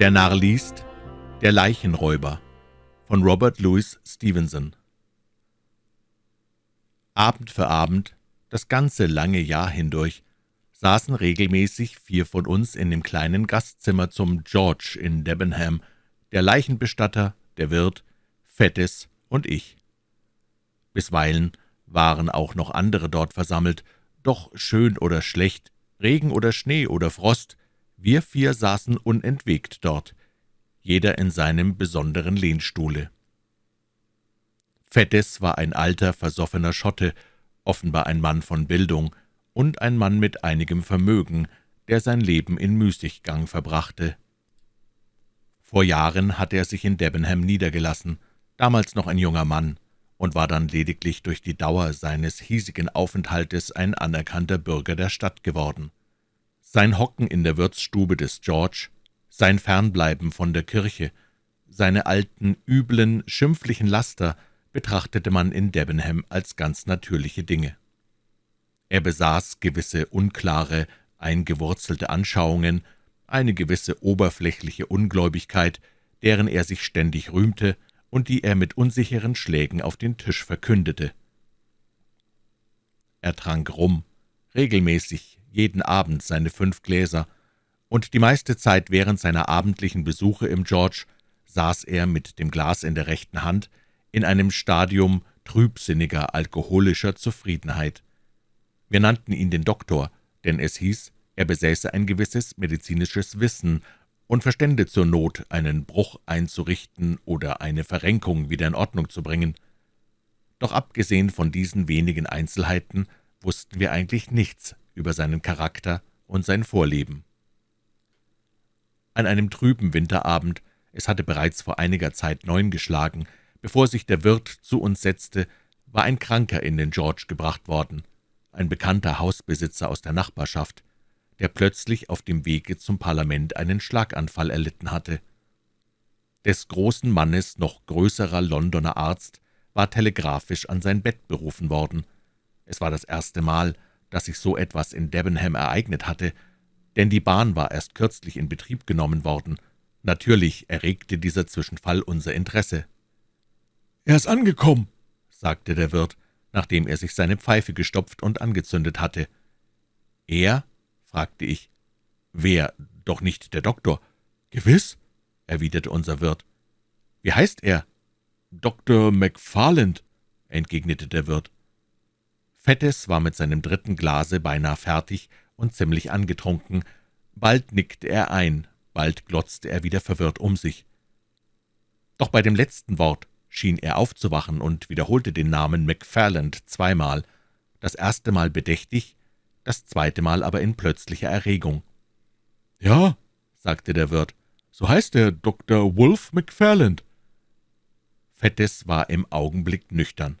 Der Narr liest Der Leichenräuber von Robert Louis Stevenson Abend für Abend, das ganze lange Jahr hindurch, saßen regelmäßig vier von uns in dem kleinen Gastzimmer zum George in Debenham, der Leichenbestatter, der Wirt, Fettes und ich. Bisweilen waren auch noch andere dort versammelt, doch schön oder schlecht, Regen oder Schnee oder Frost, wir vier saßen unentwegt dort, jeder in seinem besonderen Lehnstuhle. Fettes war ein alter, versoffener Schotte, offenbar ein Mann von Bildung und ein Mann mit einigem Vermögen, der sein Leben in Müßiggang verbrachte. Vor Jahren hatte er sich in Debenham niedergelassen, damals noch ein junger Mann, und war dann lediglich durch die Dauer seines hiesigen Aufenthaltes ein anerkannter Bürger der Stadt geworden. Sein Hocken in der Wirtsstube des George, sein Fernbleiben von der Kirche, seine alten, üblen, schimpflichen Laster betrachtete man in Debenham als ganz natürliche Dinge. Er besaß gewisse unklare, eingewurzelte Anschauungen, eine gewisse oberflächliche Ungläubigkeit, deren er sich ständig rühmte und die er mit unsicheren Schlägen auf den Tisch verkündete. Er trank Rum, regelmäßig jeden Abend seine fünf Gläser, und die meiste Zeit während seiner abendlichen Besuche im George saß er mit dem Glas in der rechten Hand in einem Stadium trübsinniger, alkoholischer Zufriedenheit. Wir nannten ihn den Doktor, denn es hieß, er besäße ein gewisses medizinisches Wissen und verstände zur Not, einen Bruch einzurichten oder eine Verrenkung wieder in Ordnung zu bringen. Doch abgesehen von diesen wenigen Einzelheiten wussten wir eigentlich nichts über seinen Charakter und sein Vorleben. An einem trüben Winterabend, es hatte bereits vor einiger Zeit neun geschlagen, bevor sich der Wirt zu uns setzte, war ein Kranker in den George gebracht worden, ein bekannter Hausbesitzer aus der Nachbarschaft, der plötzlich auf dem Wege zum Parlament einen Schlaganfall erlitten hatte. Des großen Mannes noch größerer Londoner Arzt war telegraphisch an sein Bett berufen worden. Es war das erste Mal, dass sich so etwas in Debenham ereignet hatte, denn die Bahn war erst kürzlich in Betrieb genommen worden. Natürlich erregte dieser Zwischenfall unser Interesse. »Er ist angekommen«, sagte der Wirt, nachdem er sich seine Pfeife gestopft und angezündet hatte. »Er?« fragte ich. »Wer? Doch nicht der Doktor?« »Gewiss«, erwiderte unser Wirt. »Wie heißt er?« »Dr. McFarland«, entgegnete der Wirt. Fettes war mit seinem dritten Glase beinahe fertig und ziemlich angetrunken. Bald nickte er ein, bald glotzte er wieder verwirrt um sich. Doch bei dem letzten Wort schien er aufzuwachen und wiederholte den Namen McFarland zweimal, das erste Mal bedächtig, das zweite Mal aber in plötzlicher Erregung. »Ja«, sagte der Wirt, »so heißt er, Dr. Wolf McFarland.« Fettes war im Augenblick nüchtern.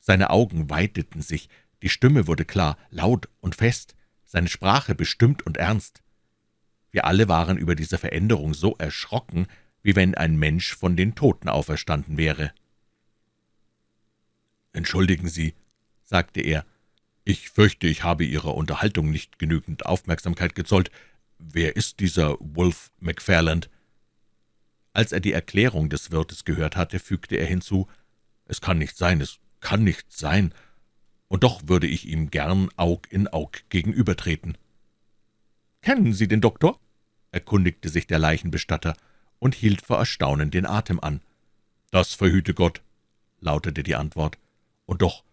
Seine Augen weiteten sich, die Stimme wurde klar, laut und fest, seine Sprache bestimmt und ernst. Wir alle waren über diese Veränderung so erschrocken, wie wenn ein Mensch von den Toten auferstanden wäre. »Entschuldigen Sie«, sagte er, »ich fürchte, ich habe Ihrer Unterhaltung nicht genügend Aufmerksamkeit gezollt. Wer ist dieser Wolf McFarland?« Als er die Erklärung des Wirtes gehört hatte, fügte er hinzu, »Es kann nicht sein, es kann nicht sein, und doch würde ich ihm gern Aug in Aug gegenübertreten.« »Kennen Sie den Doktor?« erkundigte sich der Leichenbestatter und hielt vor Erstaunen den Atem an. »Das verhüte Gott«, lautete die Antwort. »Und doch,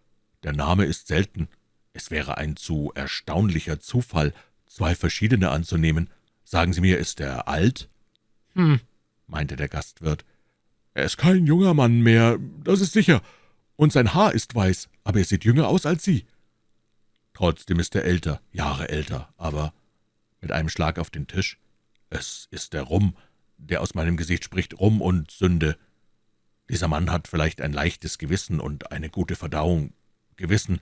der Name ist selten. Es wäre ein zu erstaunlicher Zufall, zwei verschiedene anzunehmen. Sagen Sie mir, ist er alt?« »Hm«, meinte der Gastwirt. »Er ist kein junger Mann mehr, das ist sicher, und sein Haar ist weiß, aber er sieht jünger aus als Sie.« »Trotzdem ist er älter, Jahre älter, aber...« Mit einem Schlag auf den Tisch. »Es ist der Rum, der aus meinem Gesicht spricht, Rum und Sünde. Dieser Mann hat vielleicht ein leichtes Gewissen und eine gute Verdauung. Gewissen.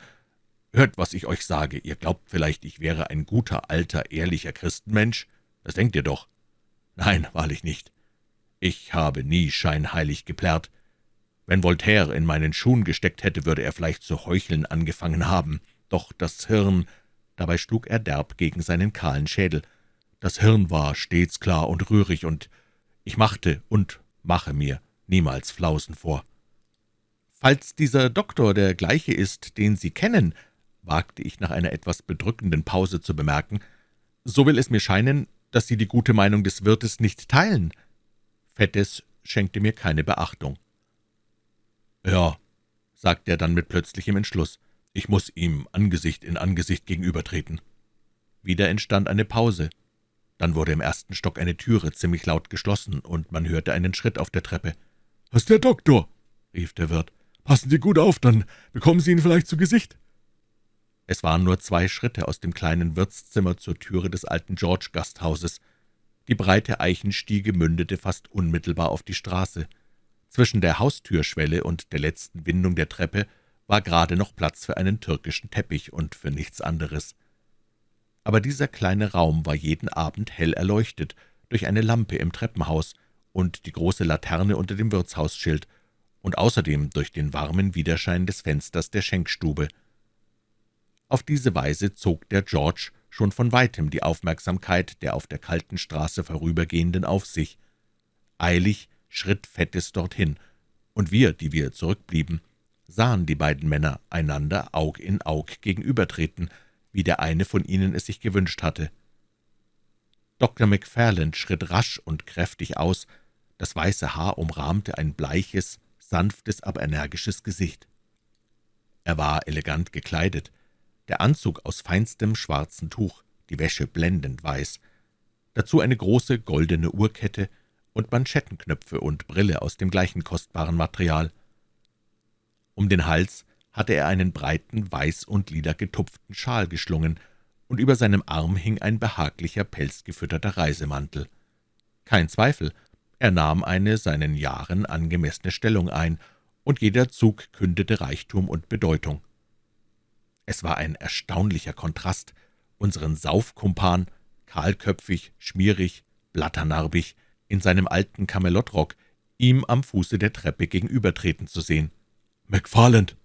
Hört, was ich euch sage. Ihr glaubt vielleicht, ich wäre ein guter, alter, ehrlicher Christenmensch? Das denkt ihr doch. Nein, wahrlich nicht. Ich habe nie scheinheilig geplärrt. Wenn Voltaire in meinen Schuhen gesteckt hätte, würde er vielleicht zu heucheln angefangen haben. Doch das Hirn, dabei schlug er derb gegen seinen kahlen Schädel, Das Hirn war stets klar und rührig, und ich machte und mache mir niemals Flausen vor. »Falls dieser Doktor der gleiche ist, den Sie kennen«, wagte ich nach einer etwas bedrückenden Pause zu bemerken, »so will es mir scheinen, dass Sie die gute Meinung des Wirtes nicht teilen.« Fettes schenkte mir keine Beachtung. »Ja«, sagte er dann mit plötzlichem Entschluss, »ich muss ihm Angesicht in Angesicht gegenübertreten.« Wieder entstand eine Pause. Dann wurde im ersten Stock eine Türe ziemlich laut geschlossen, und man hörte einen Schritt auf der Treppe. »Was ist der Doktor?« rief der Wirt. »Passen Sie gut auf, dann bekommen Sie ihn vielleicht zu Gesicht.« Es waren nur zwei Schritte aus dem kleinen Wirtszimmer zur Türe des alten George-Gasthauses. Die breite Eichenstiege mündete fast unmittelbar auf die Straße. Zwischen der Haustürschwelle und der letzten Windung der Treppe war gerade noch Platz für einen türkischen Teppich und für nichts anderes aber dieser kleine Raum war jeden Abend hell erleuchtet durch eine Lampe im Treppenhaus und die große Laterne unter dem Wirtshausschild und außerdem durch den warmen Widerschein des Fensters der Schenkstube. Auf diese Weise zog der George schon von weitem die Aufmerksamkeit der auf der kalten Straße vorübergehenden auf sich. Eilig schritt Fettes dorthin, und wir, die wir zurückblieben, sahen die beiden Männer einander Aug in Aug gegenübertreten, wie der eine von ihnen es sich gewünscht hatte. Dr. McFarland schritt rasch und kräftig aus, das weiße Haar umrahmte ein bleiches, sanftes, aber energisches Gesicht. Er war elegant gekleidet, der Anzug aus feinstem schwarzen Tuch, die Wäsche blendend weiß, dazu eine große goldene Uhrkette und Manschettenknöpfe und Brille aus dem gleichen kostbaren Material. Um den Hals hatte er einen breiten, weiß und lila getupften Schal geschlungen, und über seinem Arm hing ein behaglicher, pelzgefütterter Reisemantel. Kein Zweifel, er nahm eine seinen Jahren angemessene Stellung ein, und jeder Zug kündete Reichtum und Bedeutung. Es war ein erstaunlicher Kontrast, unseren Saufkumpan, kahlköpfig, schmierig, blatternarbig, in seinem alten Kamelottrock, ihm am Fuße der Treppe gegenübertreten zu sehen. »McFarland«,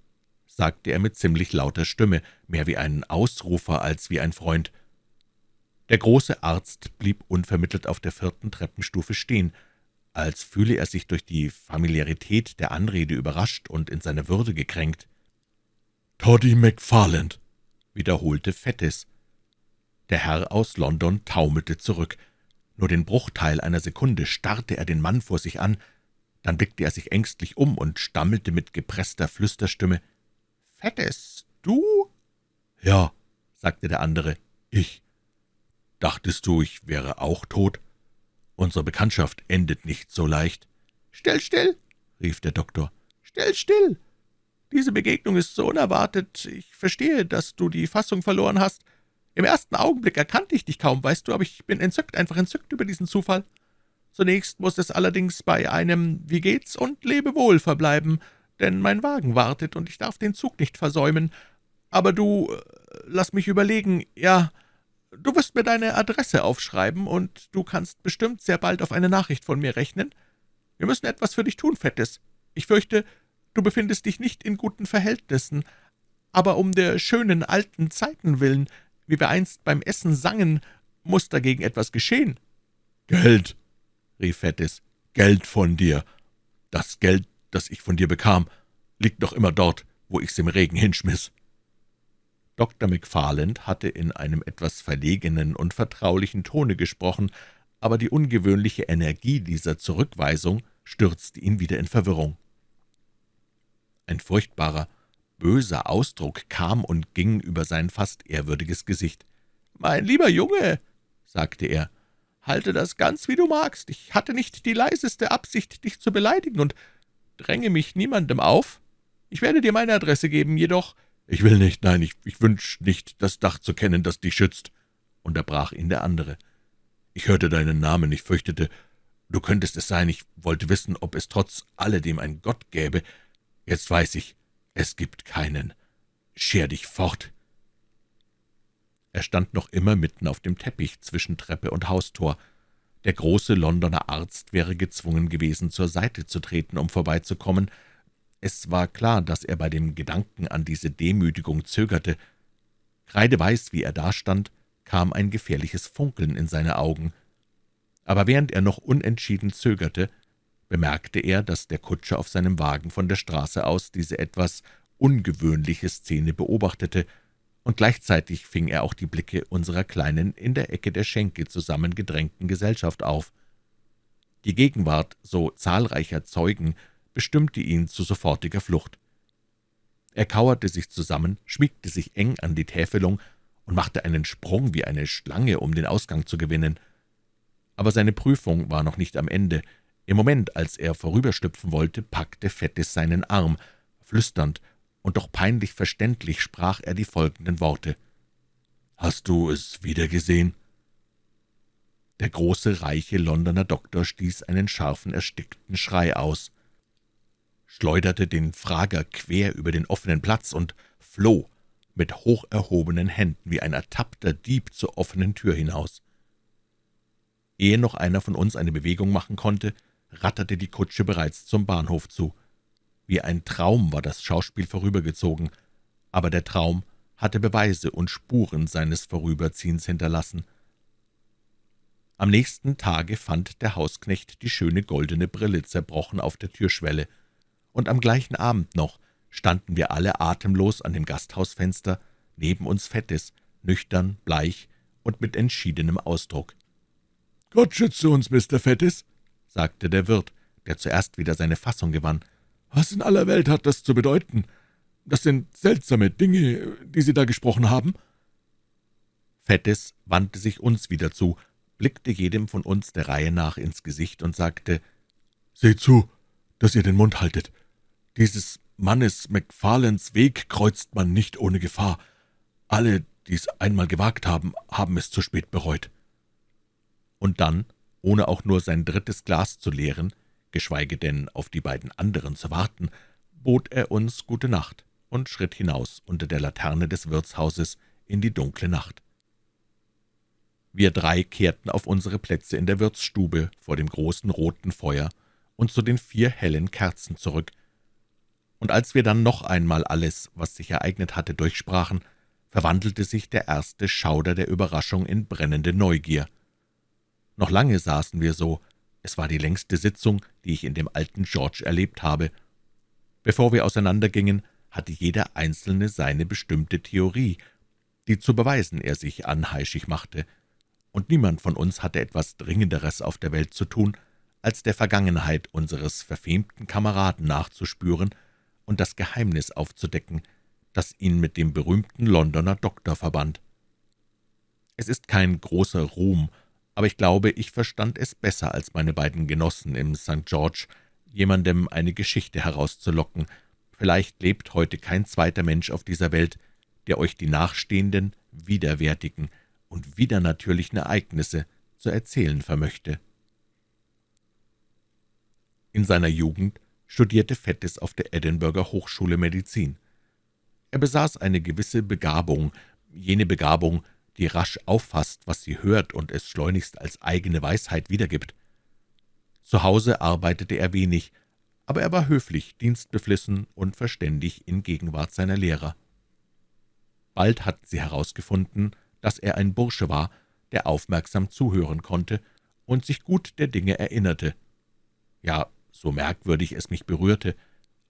sagte er mit ziemlich lauter Stimme, mehr wie ein Ausrufer als wie ein Freund. Der große Arzt blieb unvermittelt auf der vierten Treppenstufe stehen, als fühle er sich durch die Familiarität der Anrede überrascht und in seiner Würde gekränkt. »Toddy McFarland«, wiederholte Fettes. Der Herr aus London taumelte zurück. Nur den Bruchteil einer Sekunde starrte er den Mann vor sich an, dann blickte er sich ängstlich um und stammelte mit gepresster Flüsterstimme, »Fettes, du?« »Ja«, sagte der andere, »ich. Dachtest du, ich wäre auch tot? Unsere Bekanntschaft endet nicht so leicht.« »Still, still«, rief der Doktor, »still, still. Diese Begegnung ist so unerwartet. Ich verstehe, dass du die Fassung verloren hast. Im ersten Augenblick erkannte ich dich kaum, weißt du, aber ich bin entzückt, einfach entzückt über diesen Zufall. Zunächst muss es allerdings bei einem »Wie geht's« und »Lebewohl« verbleiben, denn mein Wagen wartet, und ich darf den Zug nicht versäumen. Aber du, äh, lass mich überlegen, ja, du wirst mir deine Adresse aufschreiben, und du kannst bestimmt sehr bald auf eine Nachricht von mir rechnen. Wir müssen etwas für dich tun, Fettes. Ich fürchte, du befindest dich nicht in guten Verhältnissen, aber um der schönen alten Zeiten willen, wie wir einst beim Essen sangen, muss dagegen etwas geschehen.« »Geld«, rief Fettes, »Geld von dir. Das Geld das ich von dir bekam, liegt noch immer dort, wo ich's im Regen hinschmiss.« Dr. McFarland hatte in einem etwas verlegenen und vertraulichen Tone gesprochen, aber die ungewöhnliche Energie dieser Zurückweisung stürzte ihn wieder in Verwirrung. Ein furchtbarer, böser Ausdruck kam und ging über sein fast ehrwürdiges Gesicht. »Mein lieber Junge«, sagte er, »halte das ganz, wie du magst. Ich hatte nicht die leiseste Absicht, dich zu beleidigen, und dränge mich niemandem auf. Ich werde dir meine Adresse geben, jedoch...« »Ich will nicht, nein, ich, ich wünsch nicht, das Dach zu kennen, das dich schützt«, unterbrach ihn der andere. »Ich hörte deinen Namen, ich fürchtete, du könntest es sein, ich wollte wissen, ob es trotz alledem ein Gott gäbe. Jetzt weiß ich, es gibt keinen. Scher dich fort!« Er stand noch immer mitten auf dem Teppich zwischen Treppe und Haustor. Der große Londoner Arzt wäre gezwungen gewesen, zur Seite zu treten, um vorbeizukommen. Es war klar, dass er bei dem Gedanken an diese Demütigung zögerte. Kreideweiß, wie er dastand, kam ein gefährliches Funkeln in seine Augen. Aber während er noch unentschieden zögerte, bemerkte er, dass der Kutscher auf seinem Wagen von der Straße aus diese etwas ungewöhnliche Szene beobachtete, und gleichzeitig fing er auch die Blicke unserer kleinen, in der Ecke der Schenke zusammengedrängten Gesellschaft auf. Die Gegenwart so zahlreicher Zeugen bestimmte ihn zu sofortiger Flucht. Er kauerte sich zusammen, schmiegte sich eng an die Täfelung und machte einen Sprung wie eine Schlange, um den Ausgang zu gewinnen. Aber seine Prüfung war noch nicht am Ende. Im Moment, als er vorüberstüpfen wollte, packte Fettis seinen Arm. Flüsternd und doch peinlich verständlich sprach er die folgenden Worte. »Hast du es wiedergesehen?« Der große, reiche Londoner Doktor stieß einen scharfen, erstickten Schrei aus schleuderte den Frager quer über den offenen Platz und floh mit hoch erhobenen Händen wie ein ertappter Dieb zur offenen Tür hinaus. Ehe noch einer von uns eine Bewegung machen konnte, ratterte die Kutsche bereits zum Bahnhof zu. Wie ein Traum war das Schauspiel vorübergezogen, aber der Traum hatte Beweise und Spuren seines Vorüberziehens hinterlassen. Am nächsten Tage fand der Hausknecht die schöne goldene Brille zerbrochen auf der Türschwelle – und am gleichen Abend noch standen wir alle atemlos an dem Gasthausfenster, neben uns Fettes, nüchtern, bleich und mit entschiedenem Ausdruck. »Gott schütze uns, Mr. Fettes«, sagte der Wirt, der zuerst wieder seine Fassung gewann. »Was in aller Welt hat das zu bedeuten? Das sind seltsame Dinge, die Sie da gesprochen haben.« Fettes wandte sich uns wieder zu, blickte jedem von uns der Reihe nach ins Gesicht und sagte, »Seht zu, dass ihr den Mund haltet. Dieses Mannes McFarlanes Weg kreuzt man nicht ohne Gefahr. Alle, die es einmal gewagt haben, haben es zu spät bereut.« Und dann, ohne auch nur sein drittes Glas zu leeren, geschweige denn auf die beiden anderen zu warten, bot er uns gute Nacht und schritt hinaus unter der Laterne des Wirtshauses in die dunkle Nacht. Wir drei kehrten auf unsere Plätze in der Wirtsstube vor dem großen roten Feuer und zu den vier hellen Kerzen zurück. Und als wir dann noch einmal alles, was sich ereignet hatte, durchsprachen, verwandelte sich der erste Schauder der Überraschung in brennende Neugier. Noch lange saßen wir so, es war die längste Sitzung, die ich in dem alten George erlebt habe. Bevor wir auseinandergingen, hatte jeder Einzelne seine bestimmte Theorie, die zu beweisen er sich anheischig machte, und niemand von uns hatte etwas Dringenderes auf der Welt zu tun, als der Vergangenheit unseres verfemten Kameraden nachzuspüren und das Geheimnis aufzudecken, das ihn mit dem berühmten Londoner Doktor verband. Es ist kein großer Ruhm, aber ich glaube, ich verstand es besser als meine beiden Genossen im St. George, jemandem eine Geschichte herauszulocken. Vielleicht lebt heute kein zweiter Mensch auf dieser Welt, der euch die nachstehenden, widerwärtigen und widernatürlichen Ereignisse zu erzählen vermöchte. In seiner Jugend studierte Fettes auf der Edinburgher Hochschule Medizin. Er besaß eine gewisse Begabung, jene Begabung, die rasch auffasst, was sie hört und es schleunigst als eigene Weisheit wiedergibt. Zu Hause arbeitete er wenig, aber er war höflich, dienstbeflissen und verständig in Gegenwart seiner Lehrer. Bald hatten sie herausgefunden, dass er ein Bursche war, der aufmerksam zuhören konnte und sich gut der Dinge erinnerte. Ja, so merkwürdig es mich berührte.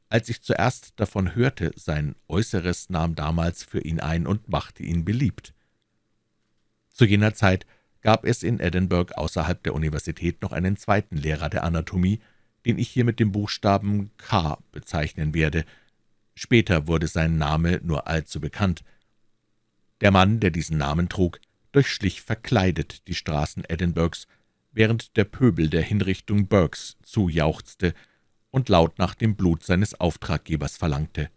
Als ich zuerst davon hörte, sein Äußeres nahm damals für ihn ein und machte ihn beliebt. Zu jener Zeit gab es in Edinburgh außerhalb der Universität noch einen zweiten Lehrer der Anatomie, den ich hier mit dem Buchstaben K bezeichnen werde. Später wurde sein Name nur allzu bekannt. Der Mann, der diesen Namen trug, durchschlich verkleidet die Straßen Edinburghs, während der Pöbel der Hinrichtung Burkes zujauchzte und laut nach dem Blut seines Auftraggebers verlangte.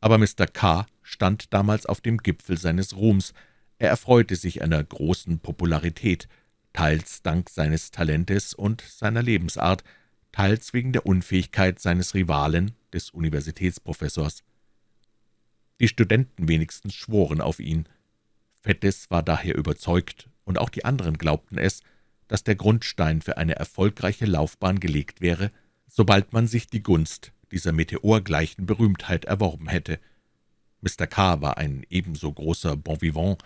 Aber Mr. K. stand damals auf dem Gipfel seines Ruhms, er erfreute sich einer großen Popularität, teils dank seines Talentes und seiner Lebensart, teils wegen der Unfähigkeit seines Rivalen, des Universitätsprofessors. Die Studenten wenigstens schworen auf ihn. Fettes war daher überzeugt, und auch die anderen glaubten es, dass der Grundstein für eine erfolgreiche Laufbahn gelegt wäre, sobald man sich die Gunst dieser meteorgleichen Berühmtheit erworben hätte. Mr. K. war ein ebenso großer Bon vivant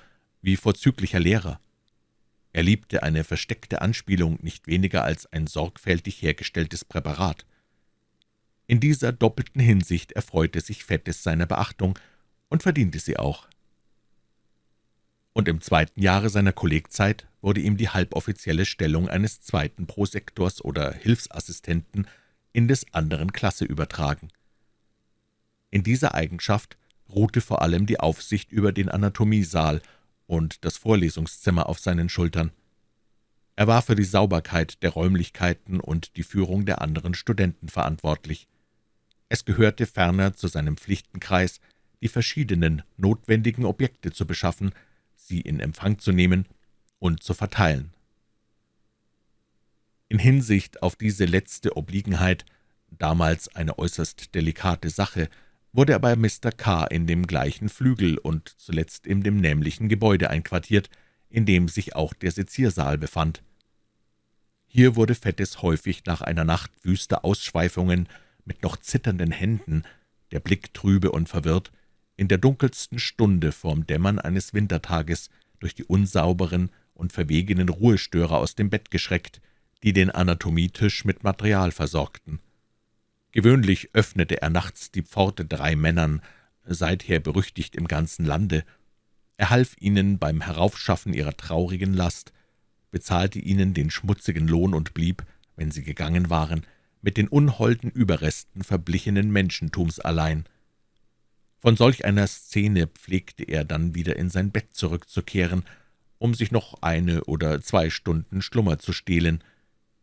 wie vorzüglicher Lehrer. Er liebte eine versteckte Anspielung nicht weniger als ein sorgfältig hergestelltes Präparat. In dieser doppelten Hinsicht erfreute sich Fettes seiner Beachtung und verdiente sie auch. Und im zweiten Jahre seiner Kollegzeit wurde ihm die halboffizielle Stellung eines zweiten Prosektors oder Hilfsassistenten in des anderen Klasse übertragen. In dieser Eigenschaft ruhte vor allem die Aufsicht über den Anatomiesaal und das Vorlesungszimmer auf seinen Schultern. Er war für die Sauberkeit der Räumlichkeiten und die Führung der anderen Studenten verantwortlich. Es gehörte ferner zu seinem Pflichtenkreis, die verschiedenen notwendigen Objekte zu beschaffen, sie in Empfang zu nehmen und zu verteilen. In Hinsicht auf diese letzte Obliegenheit, damals eine äußerst delikate Sache, wurde er bei Mr. K. in dem gleichen Flügel und zuletzt in dem nämlichen Gebäude einquartiert, in dem sich auch der Seziersaal befand. Hier wurde Fettes häufig nach einer Nacht wüster Ausschweifungen mit noch zitternden Händen, der Blick trübe und verwirrt, in der dunkelsten Stunde vorm Dämmern eines Wintertages durch die unsauberen und verwegenen Ruhestörer aus dem Bett geschreckt, die den Anatomietisch mit Material versorgten. Gewöhnlich öffnete er nachts die Pforte drei Männern, seither berüchtigt im ganzen Lande. Er half ihnen beim Heraufschaffen ihrer traurigen Last, bezahlte ihnen den schmutzigen Lohn und blieb, wenn sie gegangen waren, mit den unholden Überresten verblichenen Menschentums allein. Von solch einer Szene pflegte er dann wieder in sein Bett zurückzukehren, um sich noch eine oder zwei Stunden Schlummer zu stehlen,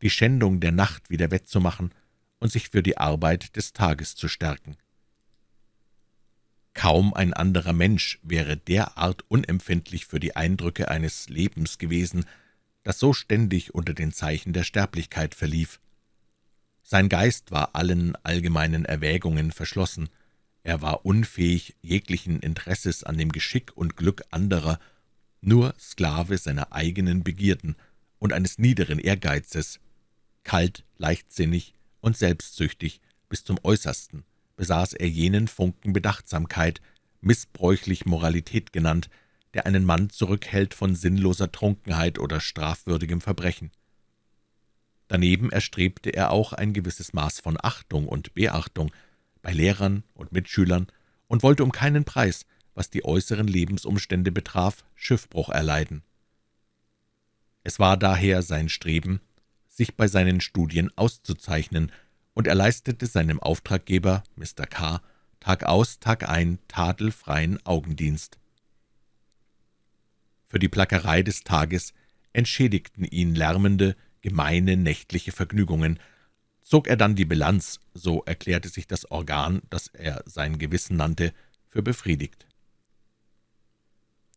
die Schändung der Nacht wieder wettzumachen und sich für die Arbeit des Tages zu stärken. Kaum ein anderer Mensch wäre derart unempfindlich für die Eindrücke eines Lebens gewesen, das so ständig unter den Zeichen der Sterblichkeit verlief. Sein Geist war allen allgemeinen Erwägungen verschlossen, er war unfähig jeglichen Interesses an dem Geschick und Glück anderer, nur Sklave seiner eigenen Begierden und eines niederen Ehrgeizes, kalt, leichtsinnig und selbstsüchtig bis zum Äußersten besaß er jenen Funken Bedachtsamkeit, missbräuchlich Moralität genannt, der einen Mann zurückhält von sinnloser Trunkenheit oder strafwürdigem Verbrechen. Daneben erstrebte er auch ein gewisses Maß von Achtung und Beachtung bei Lehrern und Mitschülern und wollte um keinen Preis, was die äußeren Lebensumstände betraf, Schiffbruch erleiden. Es war daher sein Streben, sich bei seinen Studien auszuzeichnen, und er leistete seinem Auftraggeber, Mr. K., Tag aus, Tag ein tadelfreien Augendienst. Für die Plackerei des Tages entschädigten ihn lärmende, gemeine nächtliche Vergnügungen. Zog er dann die Bilanz, so erklärte sich das Organ, das er sein Gewissen nannte, für befriedigt.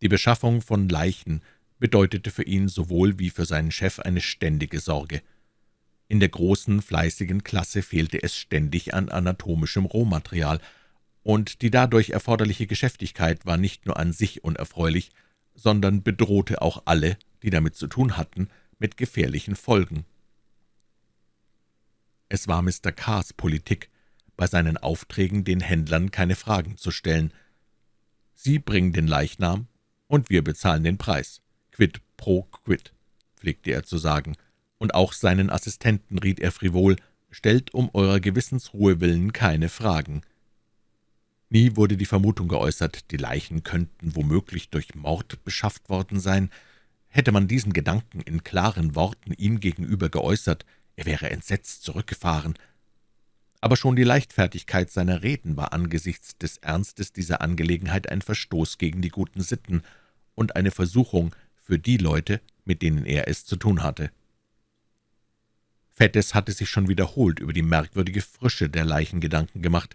Die Beschaffung von Leichen bedeutete für ihn sowohl wie für seinen Chef eine ständige Sorge. In der großen, fleißigen Klasse fehlte es ständig an anatomischem Rohmaterial, und die dadurch erforderliche Geschäftigkeit war nicht nur an sich unerfreulich, sondern bedrohte auch alle, die damit zu tun hatten, mit gefährlichen Folgen. Es war Mr. K.'s Politik, bei seinen Aufträgen den Händlern keine Fragen zu stellen. Sie bringen den Leichnam, und wir bezahlen den Preis. Quid pro quid, pflegte er zu sagen, und auch seinen Assistenten riet er frivol, »Stellt um eurer Gewissensruhe willen keine Fragen.« Nie wurde die Vermutung geäußert, die Leichen könnten womöglich durch Mord beschafft worden sein. Hätte man diesen Gedanken in klaren Worten ihm gegenüber geäußert, er wäre entsetzt zurückgefahren. Aber schon die Leichtfertigkeit seiner Reden war angesichts des Ernstes dieser Angelegenheit ein Verstoß gegen die guten Sitten und eine Versuchung für die Leute, mit denen er es zu tun hatte. Fettes hatte sich schon wiederholt über die merkwürdige Frische der Leichen Gedanken gemacht.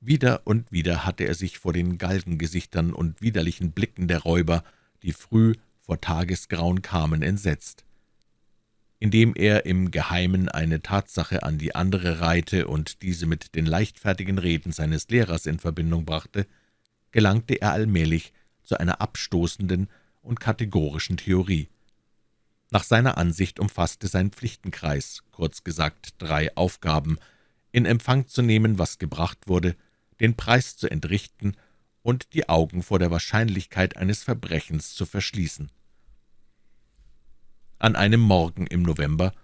Wieder und wieder hatte er sich vor den Galgengesichtern und widerlichen Blicken der Räuber, die früh vor Tagesgrauen kamen, entsetzt. Indem er im Geheimen eine Tatsache an die andere reihte und diese mit den leichtfertigen Reden seines Lehrers in Verbindung brachte, gelangte er allmählich zu einer abstoßenden und kategorischen Theorie. Nach seiner Ansicht umfasste sein Pflichtenkreis, kurz gesagt drei Aufgaben, in Empfang zu nehmen, was gebracht wurde, den Preis zu entrichten und die Augen vor der Wahrscheinlichkeit eines Verbrechens zu verschließen. An einem Morgen im November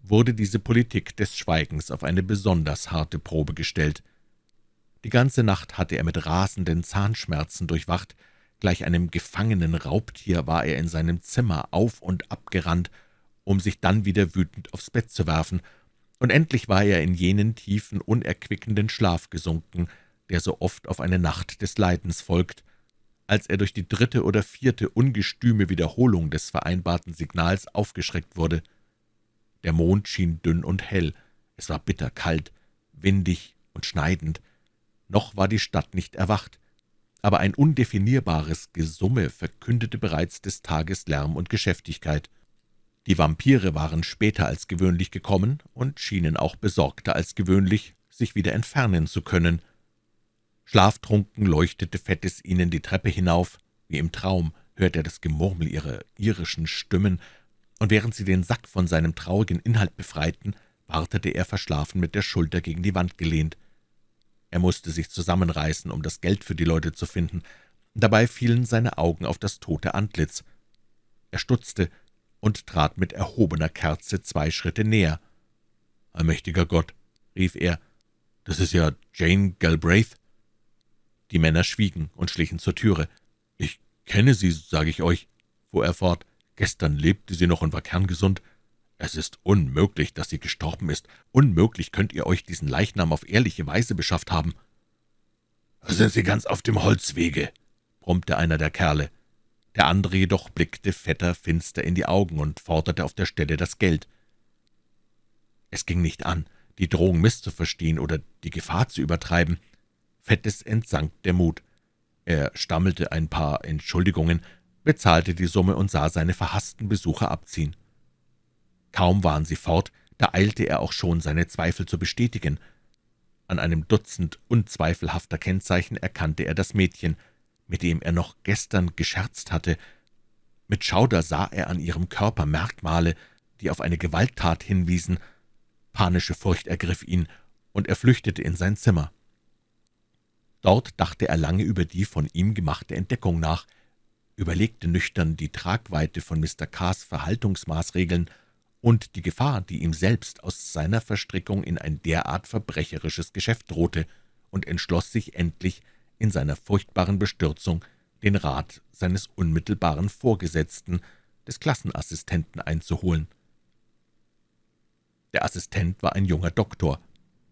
wurde diese Politik des Schweigens auf eine besonders harte Probe gestellt. Die ganze Nacht hatte er mit rasenden Zahnschmerzen durchwacht, gleich einem gefangenen Raubtier war er in seinem Zimmer auf und abgerannt, um sich dann wieder wütend aufs Bett zu werfen, und endlich war er in jenen tiefen, unerquickenden Schlaf gesunken, der so oft auf eine Nacht des Leidens folgt, als er durch die dritte oder vierte ungestüme Wiederholung des vereinbarten Signals aufgeschreckt wurde. Der Mond schien dünn und hell, es war bitterkalt, windig und schneidend, noch war die Stadt nicht erwacht, aber ein undefinierbares Gesumme verkündete bereits des Tages Lärm und Geschäftigkeit. Die Vampire waren später als gewöhnlich gekommen und schienen auch besorgter als gewöhnlich, sich wieder entfernen zu können. Schlaftrunken leuchtete Fettes ihnen die Treppe hinauf, wie im Traum hörte er das Gemurmel ihrer irischen Stimmen, und während sie den Sack von seinem traurigen Inhalt befreiten, wartete er verschlafen mit der Schulter gegen die Wand gelehnt. Er musste sich zusammenreißen, um das Geld für die Leute zu finden. Dabei fielen seine Augen auf das tote Antlitz. Er stutzte und trat mit erhobener Kerze zwei Schritte näher. »Allmächtiger Gott«, rief er, »das ist ja Jane Galbraith.« Die Männer schwiegen und schlichen zur Türe. »Ich kenne sie, sage ich euch«, fuhr er fort. »Gestern lebte sie noch und war kerngesund. Es ist unmöglich, dass sie gestorben ist. Unmöglich könnt ihr euch diesen Leichnam auf ehrliche Weise beschafft haben.« »Da sind Sie ganz auf dem Holzwege«, brummte einer der Kerle. Der andere jedoch blickte Vetter finster in die Augen und forderte auf der Stelle das Geld. Es ging nicht an, die Drohung misszuverstehen oder die Gefahr zu übertreiben. Fettes entsank der Mut. Er stammelte ein paar Entschuldigungen, bezahlte die Summe und sah seine verhassten Besucher abziehen. Kaum waren sie fort, da eilte er auch schon, seine Zweifel zu bestätigen. An einem Dutzend unzweifelhafter Kennzeichen erkannte er das Mädchen, mit dem er noch gestern gescherzt hatte. Mit Schauder sah er an ihrem Körper Merkmale, die auf eine Gewalttat hinwiesen. Panische Furcht ergriff ihn, und er flüchtete in sein Zimmer. Dort dachte er lange über die von ihm gemachte Entdeckung nach, überlegte nüchtern die Tragweite von Mr. K.s Verhaltungsmaßregeln und die Gefahr, die ihm selbst aus seiner Verstrickung in ein derart verbrecherisches Geschäft drohte, und entschloss sich endlich, in seiner furchtbaren Bestürzung den Rat seines unmittelbaren Vorgesetzten, des Klassenassistenten, einzuholen. Der Assistent war ein junger Doktor,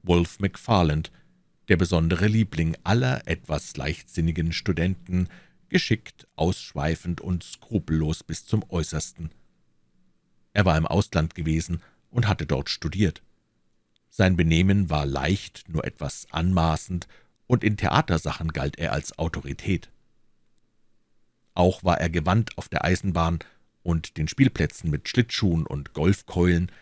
Wolf McFarland, der besondere Liebling aller etwas leichtsinnigen Studenten, geschickt, ausschweifend und skrupellos bis zum Äußersten. Er war im Ausland gewesen und hatte dort studiert. Sein Benehmen war leicht, nur etwas anmaßend und in Theatersachen galt er als Autorität. Auch war er gewandt auf der Eisenbahn und den Spielplätzen mit Schlittschuhen und Golfkeulen,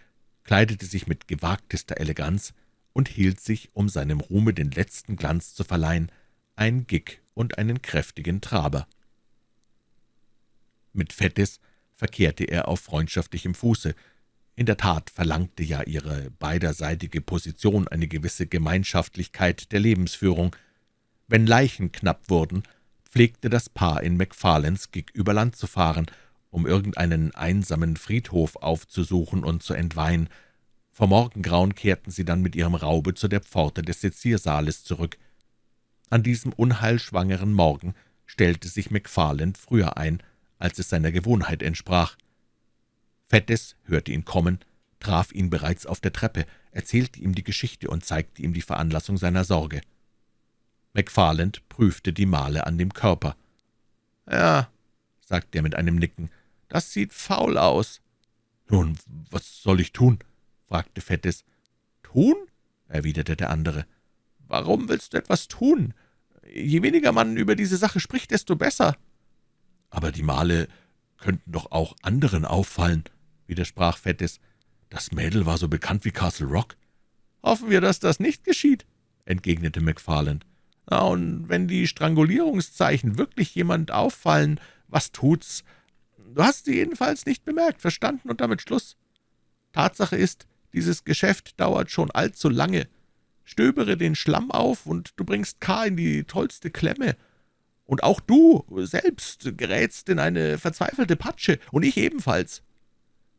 kleidete sich mit gewagtester Eleganz und hielt sich, um seinem Ruhme den letzten Glanz zu verleihen, ein Gig und einen kräftigen Traber. Mit Fettis verkehrte er auf freundschaftlichem Fuße. In der Tat verlangte ja ihre beiderseitige Position eine gewisse Gemeinschaftlichkeit der Lebensführung. Wenn Leichen knapp wurden, pflegte das Paar in McFarlands Gig über Land zu fahren, um irgendeinen einsamen Friedhof aufzusuchen und zu entweihen. Vor Morgengrauen kehrten sie dann mit ihrem Raube zu der Pforte des Seziersaales zurück. An diesem unheilschwangeren Morgen stellte sich McFarland früher ein, als es seiner Gewohnheit entsprach. Fettes hörte ihn kommen, traf ihn bereits auf der Treppe, erzählte ihm die Geschichte und zeigte ihm die Veranlassung seiner Sorge. McFarland prüfte die Male an dem Körper. »Ja«, sagte er mit einem Nicken, »das sieht faul aus.« »Nun, was soll ich tun?« fragte Fettes. »Tun?« erwiderte der andere. »Warum willst du etwas tun? Je weniger man über diese Sache spricht, desto besser.« »Aber die Male könnten doch auch anderen auffallen«, widersprach Fettes. »Das Mädel war so bekannt wie Castle Rock.« »Hoffen wir, dass das nicht geschieht«, entgegnete McFarland. »Na, und wenn die Strangulierungszeichen wirklich jemand auffallen, was tut's? Du hast sie jedenfalls nicht bemerkt, verstanden und damit Schluss. Tatsache ist, dieses Geschäft dauert schon allzu lange. Stöbere den Schlamm auf, und du bringst K. in die tollste Klemme. Und auch du selbst gerätst in eine verzweifelte Patsche, und ich ebenfalls.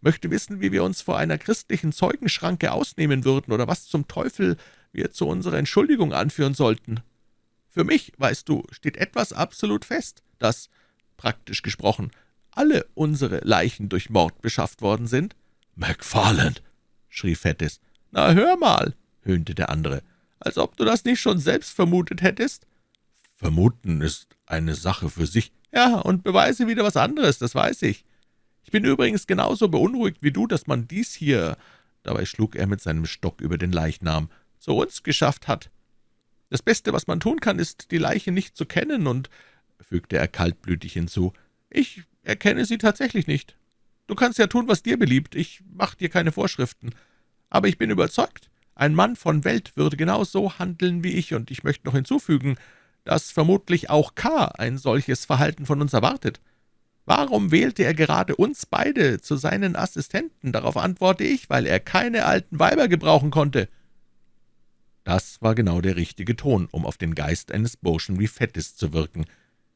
Möchte wissen, wie wir uns vor einer christlichen Zeugenschranke ausnehmen würden oder was zum Teufel wir zu unserer Entschuldigung anführen sollten. Für mich, weißt du, steht etwas absolut fest, dass, praktisch gesprochen, alle unsere Leichen durch Mord beschafft worden sind. »McFarland«, schrie Fettes. »Na, hör mal«, höhnte der andere, »als ob du das nicht schon selbst vermutet hättest.« »Vermuten ist eine Sache für sich.« »Ja, und Beweise wieder was anderes, das weiß ich. Ich bin übrigens genauso beunruhigt wie du, dass man dies hier«, dabei schlug er mit seinem Stock über den Leichnam, »zu uns geschafft hat. Das Beste, was man tun kann, ist, die Leiche nicht zu kennen, und«, fügte er kaltblütig hinzu, »ich erkenne sie tatsächlich nicht. Du kannst ja tun, was dir beliebt, ich mache dir keine Vorschriften. Aber ich bin überzeugt, ein Mann von Welt würde genau so handeln wie ich, und ich möchte noch hinzufügen, dass vermutlich auch K. ein solches Verhalten von uns erwartet. Warum wählte er gerade uns beide zu seinen Assistenten? Darauf antworte ich, weil er keine alten Weiber gebrauchen konnte.« Das war genau der richtige Ton, um auf den Geist eines Burschen wie Fettis zu wirken.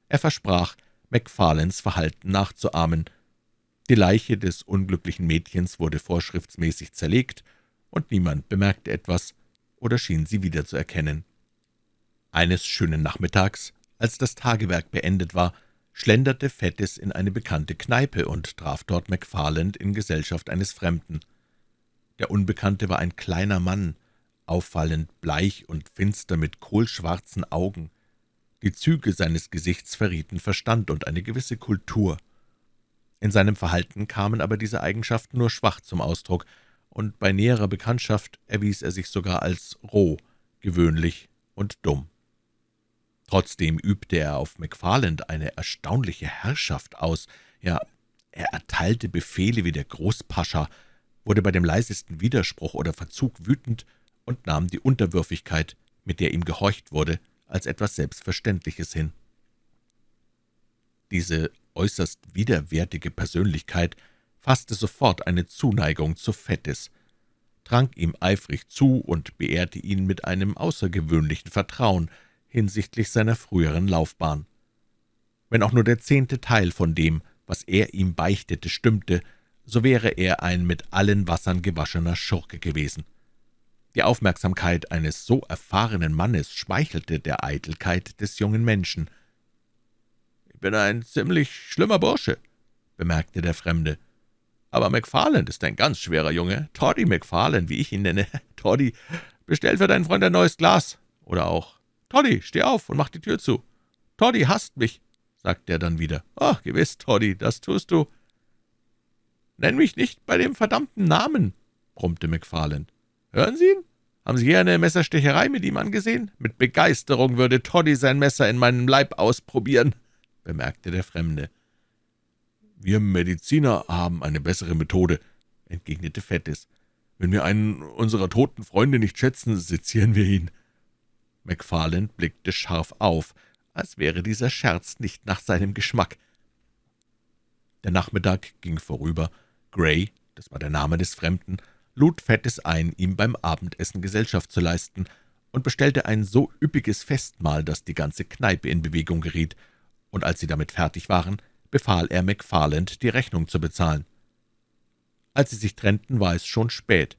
Er versprach, McFarlanes Verhalten nachzuahmen. Die Leiche des unglücklichen Mädchens wurde vorschriftsmäßig zerlegt, und niemand bemerkte etwas oder schien sie wiederzuerkennen. Eines schönen Nachmittags, als das Tagewerk beendet war, schlenderte Fettis in eine bekannte Kneipe und traf dort McFarland in Gesellschaft eines Fremden. Der Unbekannte war ein kleiner Mann, auffallend bleich und finster mit kohlschwarzen Augen. Die Züge seines Gesichts verrieten Verstand und eine gewisse Kultur. In seinem Verhalten kamen aber diese Eigenschaften nur schwach zum Ausdruck, und bei näherer Bekanntschaft erwies er sich sogar als roh, gewöhnlich und dumm. Trotzdem übte er auf McFarland eine erstaunliche Herrschaft aus, ja, er erteilte Befehle wie der Großpascha, wurde bei dem leisesten Widerspruch oder Verzug wütend und nahm die Unterwürfigkeit, mit der ihm gehorcht wurde, als etwas Selbstverständliches hin. Diese äußerst widerwärtige Persönlichkeit fasste sofort eine Zuneigung zu Fettis, trank ihm eifrig zu und beehrte ihn mit einem außergewöhnlichen Vertrauen hinsichtlich seiner früheren Laufbahn. Wenn auch nur der zehnte Teil von dem, was er ihm beichtete, stimmte, so wäre er ein mit allen Wassern gewaschener Schurke gewesen. Die Aufmerksamkeit eines so erfahrenen Mannes schmeichelte der Eitelkeit des jungen Menschen. »Ich bin ein ziemlich schlimmer Bursche«, bemerkte der Fremde. »Aber McFarland ist ein ganz schwerer Junge. Toddy McFarland, wie ich ihn nenne. Toddy, bestell für deinen Freund ein neues Glas. Oder auch, Toddy, steh auf und mach die Tür zu. Toddy hasst mich«, sagte er dann wieder. »Ach, gewiss, Toddy, das tust du.« »Nenn mich nicht bei dem verdammten Namen«, brummte McFarland. »Hören Sie ihn? Haben Sie hier eine Messerstecherei mit ihm angesehen? Mit Begeisterung würde Toddy sein Messer in meinem Leib ausprobieren«, bemerkte der Fremde. »Wir Mediziner haben eine bessere Methode«, entgegnete Fettis. »Wenn wir einen unserer toten Freunde nicht schätzen, sezieren wir ihn.« McFarland blickte scharf auf, als wäre dieser Scherz nicht nach seinem Geschmack. Der Nachmittag ging vorüber. Gray, das war der Name des Fremden, lud Fettes ein, ihm beim Abendessen Gesellschaft zu leisten, und bestellte ein so üppiges Festmahl, dass die ganze Kneipe in Bewegung geriet, und als sie damit fertig waren, befahl er McFarland, die Rechnung zu bezahlen. Als sie sich trennten, war es schon spät.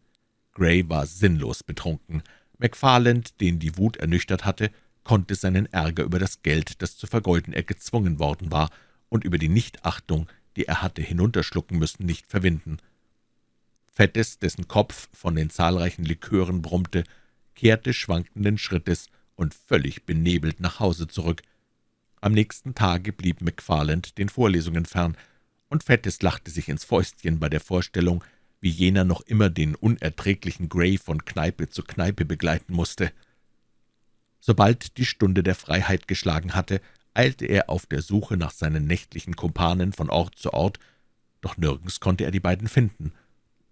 Gray war sinnlos betrunken. McFarland, den die Wut ernüchtert hatte, konnte seinen Ärger über das Geld, das zu vergeuden er gezwungen worden war, und über die Nichtachtung, die er hatte hinunterschlucken müssen, nicht verwinden. Fettes, dessen Kopf von den zahlreichen Likören brummte, kehrte schwankenden Schrittes und völlig benebelt nach Hause zurück. Am nächsten Tage blieb McFarland den Vorlesungen fern, und Fettes lachte sich ins Fäustchen bei der Vorstellung, wie jener noch immer den unerträglichen Gray von Kneipe zu Kneipe begleiten musste. Sobald die Stunde der Freiheit geschlagen hatte, eilte er auf der Suche nach seinen nächtlichen Kumpanen von Ort zu Ort, doch nirgends konnte er die beiden finden.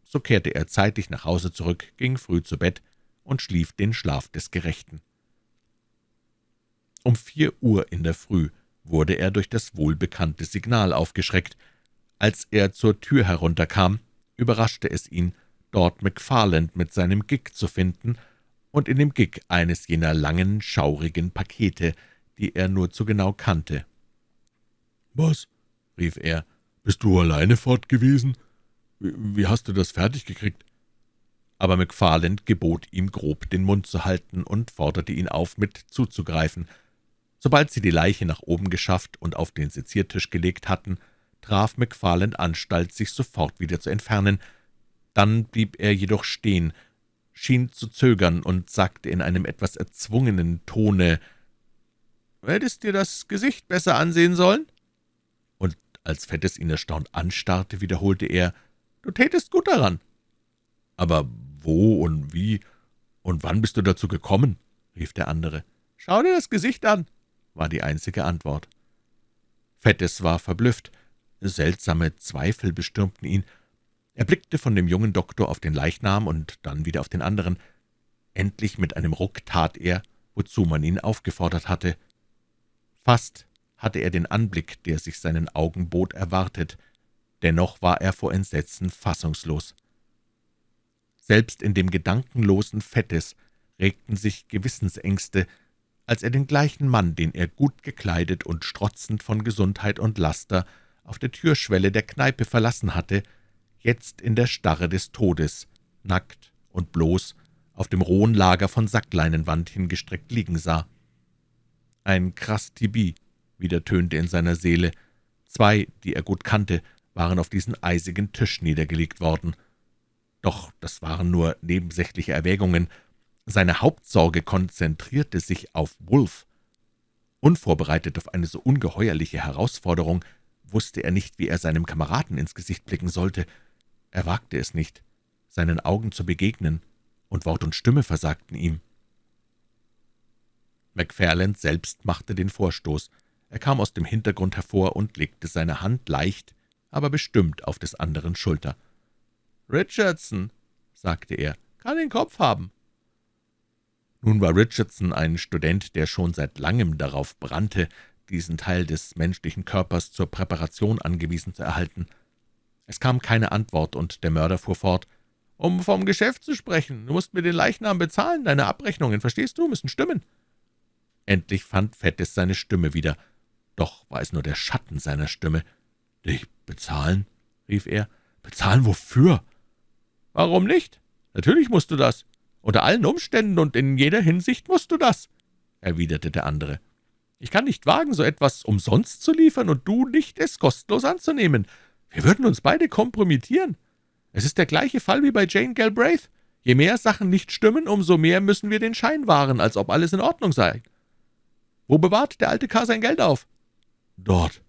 So kehrte er zeitig nach Hause zurück, ging früh zu Bett und schlief den Schlaf des Gerechten. Um vier Uhr in der Früh wurde er durch das wohlbekannte Signal aufgeschreckt. Als er zur Tür herunterkam, überraschte es ihn, dort McFarland mit seinem Gig zu finden und in dem Gig eines jener langen, schaurigen Pakete, die er nur zu genau kannte. »Was?« rief er. »Bist du alleine fort gewesen? Wie, wie hast du das fertig gekriegt?« Aber McFarland gebot ihm grob, den Mund zu halten und forderte ihn auf, mit zuzugreifen. Sobald sie die Leiche nach oben geschafft und auf den Seziertisch gelegt hatten, traf McFarland Anstalt, sich sofort wieder zu entfernen. Dann blieb er jedoch stehen, schien zu zögern und sagte in einem etwas erzwungenen Tone, »Hättest dir das Gesicht besser ansehen sollen?« Und als Fettes ihn erstaunt anstarrte, wiederholte er, »Du tätest gut daran.« »Aber wo und wie und wann bist du dazu gekommen?« rief der andere. »Schau dir das Gesicht an«, war die einzige Antwort. Fettes war verblüfft. Seltsame Zweifel bestürmten ihn. Er blickte von dem jungen Doktor auf den Leichnam und dann wieder auf den anderen. Endlich mit einem Ruck tat er, wozu man ihn aufgefordert hatte. Fast hatte er den Anblick, der sich seinen Augen bot, erwartet. Dennoch war er vor Entsetzen fassungslos. Selbst in dem gedankenlosen Fettes regten sich Gewissensängste, als er den gleichen Mann, den er gut gekleidet und strotzend von Gesundheit und Laster auf der Türschwelle der Kneipe verlassen hatte, jetzt in der Starre des Todes, nackt und bloß, auf dem rohen Lager von Sackleinenwand hingestreckt liegen sah. Ein Krastibi wieder tönte in seiner Seele. Zwei, die er gut kannte, waren auf diesen eisigen Tisch niedergelegt worden. Doch das waren nur nebensächliche Erwägungen, seine Hauptsorge konzentrierte sich auf Wolf. Unvorbereitet auf eine so ungeheuerliche Herausforderung wusste er nicht, wie er seinem Kameraden ins Gesicht blicken sollte. Er wagte es nicht, seinen Augen zu begegnen, und Wort und Stimme versagten ihm. McFarland selbst machte den Vorstoß. Er kam aus dem Hintergrund hervor und legte seine Hand leicht, aber bestimmt auf des anderen Schulter. »Richardson«, sagte er, »kann den Kopf haben. Nun war Richardson ein Student, der schon seit langem darauf brannte, diesen Teil des menschlichen Körpers zur Präparation angewiesen zu erhalten. Es kam keine Antwort, und der Mörder fuhr fort, »Um vom Geschäft zu sprechen, du musst mir den Leichnam bezahlen, deine Abrechnungen, verstehst du, müssen stimmen.« Endlich fand Fettes seine Stimme wieder, doch war es nur der Schatten seiner Stimme. »Dich bezahlen?« rief er. »Bezahlen wofür?« »Warum nicht? Natürlich musst du das. Unter allen Umständen und in jeder Hinsicht musst du das«, erwiderte der andere. »Ich kann nicht wagen, so etwas umsonst zu liefern und du nicht, es kostenlos anzunehmen. Wir würden uns beide kompromittieren. Es ist der gleiche Fall wie bei Jane Galbraith. Je mehr Sachen nicht stimmen, umso mehr müssen wir den Schein wahren, als ob alles in Ordnung sei. Wo bewahrt der alte K. sein Geld auf?« »Dort«,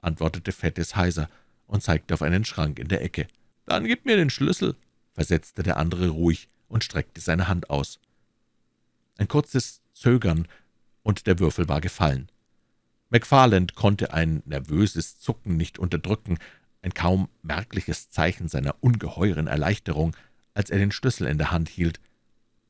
antwortete Fettes heiser und zeigte auf einen Schrank in der Ecke. »Dann gib mir den Schlüssel«, versetzte der andere ruhig und streckte seine Hand aus. Ein kurzes Zögern, und der Würfel war gefallen. McFarland konnte ein nervöses Zucken nicht unterdrücken, ein kaum merkliches Zeichen seiner ungeheuren Erleichterung, als er den Schlüssel in der Hand hielt.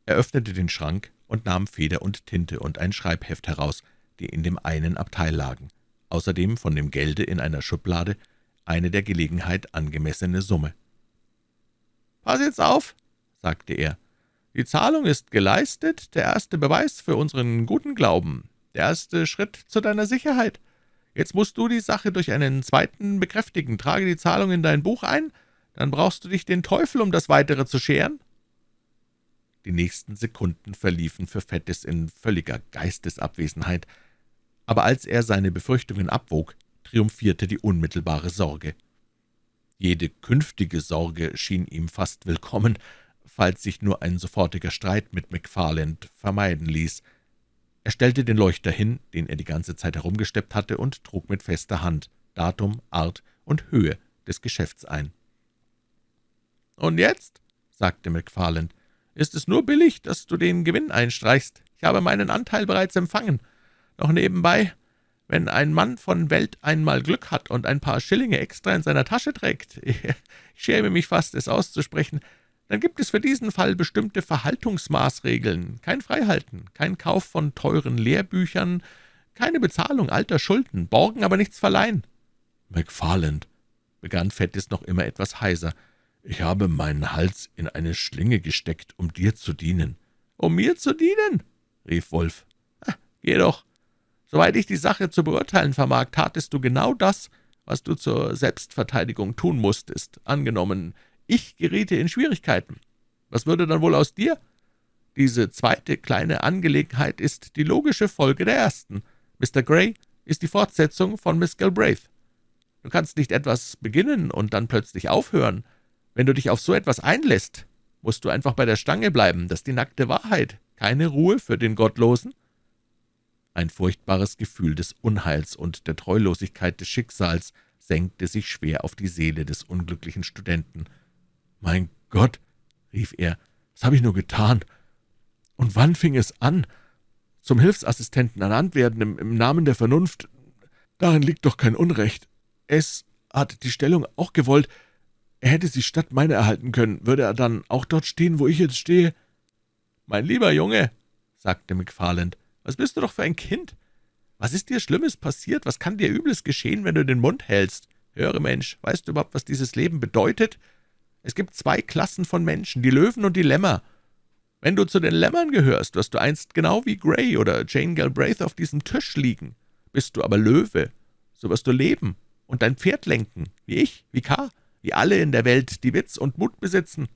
Er öffnete den Schrank und nahm Feder und Tinte und ein Schreibheft heraus, die in dem einen Abteil lagen. Außerdem von dem Gelde in einer Schublade eine der Gelegenheit angemessene Summe. »Pass jetzt auf«, sagte er. »Die Zahlung ist geleistet, der erste Beweis für unseren guten Glauben, der erste Schritt zu deiner Sicherheit. Jetzt musst du die Sache durch einen zweiten bekräftigen. Trage die Zahlung in dein Buch ein, dann brauchst du dich den Teufel um das Weitere zu scheren.« Die nächsten Sekunden verliefen für Fettes in völliger Geistesabwesenheit, aber als er seine Befürchtungen abwog, triumphierte die unmittelbare Sorge. Jede künftige Sorge schien ihm fast willkommen, falls sich nur ein sofortiger Streit mit McFarland vermeiden ließ. Er stellte den Leuchter hin, den er die ganze Zeit herumgesteppt hatte, und trug mit fester Hand Datum, Art und Höhe des Geschäfts ein. »Und jetzt«, sagte McFarland, »ist es nur billig, dass du den Gewinn einstreichst. Ich habe meinen Anteil bereits empfangen. Noch nebenbei, wenn ein Mann von Welt einmal Glück hat und ein paar Schillinge extra in seiner Tasche trägt, ich schäme mich fast, es auszusprechen, dann gibt es für diesen Fall bestimmte Verhaltungsmaßregeln, kein Freihalten, kein Kauf von teuren Lehrbüchern, keine Bezahlung alter Schulden, borgen aber nichts verleihen.« »McFarland«, begann Fettis noch immer etwas heiser, »ich habe meinen Hals in eine Schlinge gesteckt, um dir zu dienen.« »Um mir zu dienen?« rief Wolf. »Geh doch, Soweit ich die Sache zu beurteilen vermag, tatest du genau das, was du zur Selbstverteidigung tun musstest. Angenommen, ich geriete in Schwierigkeiten. Was würde dann wohl aus dir? Diese zweite kleine Angelegenheit ist die logische Folge der ersten. Mr. Gray ist die Fortsetzung von Miss Galbraith. Du kannst nicht etwas beginnen und dann plötzlich aufhören. Wenn du dich auf so etwas einlässt, musst du einfach bei der Stange bleiben. Das ist die nackte Wahrheit. Keine Ruhe für den Gottlosen. Ein furchtbares Gefühl des Unheils und der Treulosigkeit des Schicksals senkte sich schwer auf die Seele des unglücklichen Studenten. »Mein Gott«, rief er, »was habe ich nur getan? Und wann fing es an? Zum Hilfsassistenten ernannt werden im, im Namen der Vernunft, darin liegt doch kein Unrecht. Es hat die Stellung auch gewollt. Er hätte sie statt meiner erhalten können. Würde er dann auch dort stehen, wo ich jetzt stehe?« »Mein lieber Junge«, sagte McFarland, »was bist du doch für ein Kind? Was ist dir Schlimmes passiert? Was kann dir Übles geschehen, wenn du den Mund hältst? Höre, Mensch, weißt du überhaupt, was dieses Leben bedeutet? Es gibt zwei Klassen von Menschen, die Löwen und die Lämmer. Wenn du zu den Lämmern gehörst, wirst du einst genau wie Gray oder Jane Galbraith auf diesem Tisch liegen. Bist du aber Löwe, so wirst du leben und dein Pferd lenken, wie ich, wie K., wie alle in der Welt, die Witz und Mut besitzen.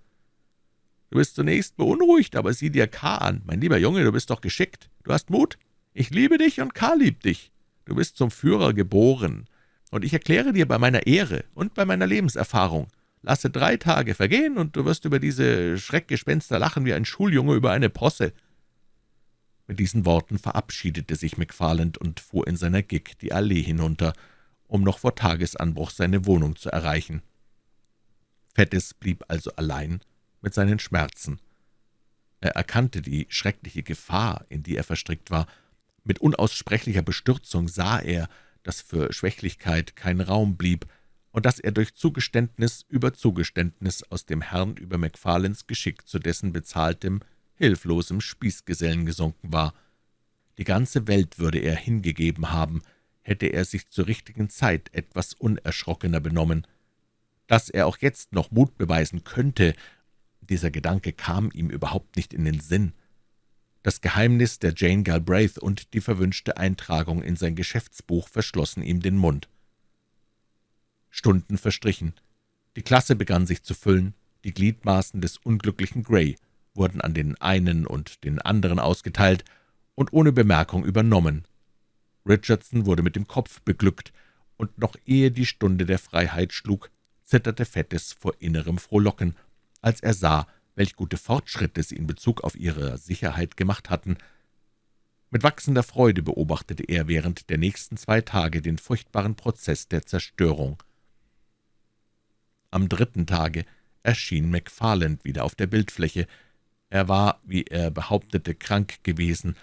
Du bist zunächst beunruhigt, aber sieh dir K. an. Mein lieber Junge, du bist doch geschickt. Du hast Mut. Ich liebe dich und K. liebt dich. Du bist zum Führer geboren. Und ich erkläre dir bei meiner Ehre und bei meiner Lebenserfahrung, lasse drei Tage vergehen, und du wirst über diese Schreckgespenster lachen wie ein Schuljunge über eine Posse.« Mit diesen Worten verabschiedete sich McFarland und fuhr in seiner Gig die Allee hinunter, um noch vor Tagesanbruch seine Wohnung zu erreichen. Fettes blieb also allein mit seinen Schmerzen. Er erkannte die schreckliche Gefahr, in die er verstrickt war. Mit unaussprechlicher Bestürzung sah er, dass für Schwächlichkeit kein Raum blieb und dass er durch Zugeständnis über Zugeständnis aus dem Herrn über Macfarlanes Geschick zu dessen bezahltem, hilflosem Spießgesellen gesunken war. Die ganze Welt würde er hingegeben haben, hätte er sich zur richtigen Zeit etwas unerschrockener benommen. Dass er auch jetzt noch Mut beweisen könnte, dieser Gedanke kam ihm überhaupt nicht in den Sinn. Das Geheimnis der Jane Galbraith und die verwünschte Eintragung in sein Geschäftsbuch verschlossen ihm den Mund. Stunden verstrichen. Die Klasse begann sich zu füllen, die Gliedmaßen des unglücklichen Gray wurden an den einen und den anderen ausgeteilt und ohne Bemerkung übernommen. Richardson wurde mit dem Kopf beglückt, und noch ehe die Stunde der Freiheit schlug, zitterte Fettes vor innerem Frohlocken als er sah, welch gute Fortschritte sie in Bezug auf ihre Sicherheit gemacht hatten. Mit wachsender Freude beobachtete er während der nächsten zwei Tage den furchtbaren Prozess der Zerstörung. Am dritten Tage erschien McFarland wieder auf der Bildfläche. Er war, wie er behauptete, krank gewesen,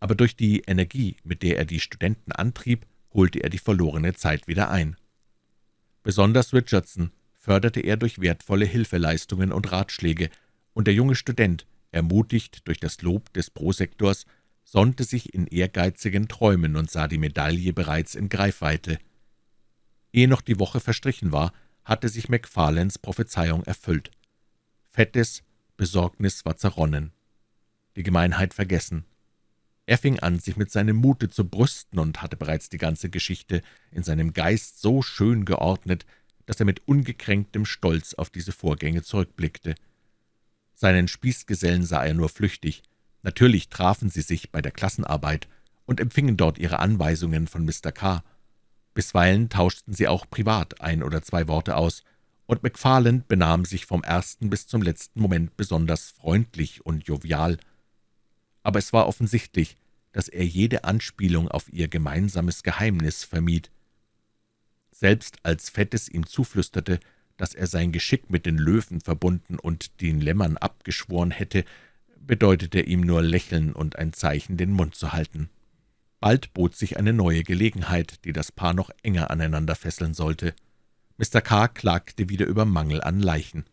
aber durch die Energie, mit der er die Studenten antrieb, holte er die verlorene Zeit wieder ein. Besonders Richardson, förderte er durch wertvolle Hilfeleistungen und Ratschläge, und der junge Student, ermutigt durch das Lob des Prosektors, sonnte sich in ehrgeizigen Träumen und sah die Medaille bereits in Greifweite. Ehe noch die Woche verstrichen war, hatte sich McFarlands Prophezeiung erfüllt. Fettes Besorgnis war zerronnen, die Gemeinheit vergessen. Er fing an, sich mit seinem Mute zu brüsten und hatte bereits die ganze Geschichte in seinem Geist so schön geordnet, dass er mit ungekränktem Stolz auf diese Vorgänge zurückblickte. Seinen Spießgesellen sah er nur flüchtig. Natürlich trafen sie sich bei der Klassenarbeit und empfingen dort ihre Anweisungen von Mr. K. Bisweilen tauschten sie auch privat ein oder zwei Worte aus, und McFarland benahm sich vom ersten bis zum letzten Moment besonders freundlich und jovial. Aber es war offensichtlich, dass er jede Anspielung auf ihr gemeinsames Geheimnis vermied. Selbst als Fettes ihm zuflüsterte, dass er sein Geschick mit den Löwen verbunden und den Lämmern abgeschworen hätte, bedeutete ihm nur Lächeln und ein Zeichen, den Mund zu halten. Bald bot sich eine neue Gelegenheit, die das Paar noch enger aneinander fesseln sollte. Mr. K. klagte wieder über Mangel an Leichen.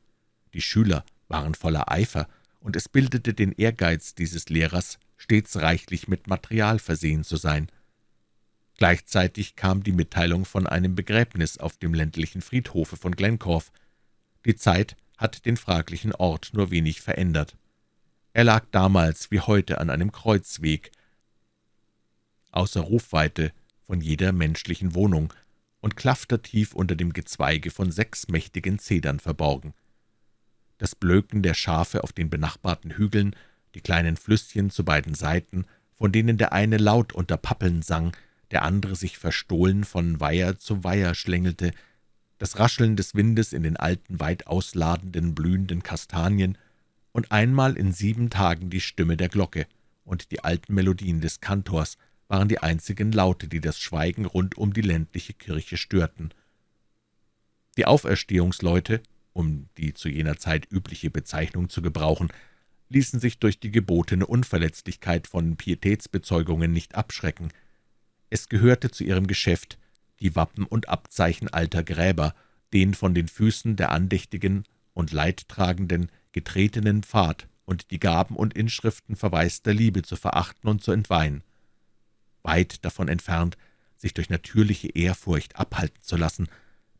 Die Schüler waren voller Eifer, und es bildete den Ehrgeiz dieses Lehrers, stets reichlich mit Material versehen zu sein. Gleichzeitig kam die Mitteilung von einem Begräbnis auf dem ländlichen Friedhofe von Glencorf. Die Zeit hat den fraglichen Ort nur wenig verändert. Er lag damals wie heute an einem Kreuzweg. Außer Rufweite von jeder menschlichen Wohnung und klaftertief unter dem Gezweige von sechs mächtigen Zedern verborgen. Das Blöken der Schafe auf den benachbarten Hügeln, die kleinen Flüsschen zu beiden Seiten, von denen der eine laut unter Pappeln sang, der andere sich verstohlen von Weiher zu Weiher schlängelte, das Rascheln des Windes in den alten, weit ausladenden, blühenden Kastanien und einmal in sieben Tagen die Stimme der Glocke und die alten Melodien des Kantors waren die einzigen Laute, die das Schweigen rund um die ländliche Kirche störten. Die Auferstehungsleute, um die zu jener Zeit übliche Bezeichnung zu gebrauchen, ließen sich durch die gebotene Unverletzlichkeit von Pietätsbezeugungen nicht abschrecken. Es gehörte zu ihrem Geschäft, die Wappen und Abzeichen alter Gräber, den von den Füßen der andächtigen und leidtragenden getretenen Pfad und die Gaben und Inschriften verwaister Liebe zu verachten und zu entweihen. Weit davon entfernt, sich durch natürliche Ehrfurcht abhalten zu lassen,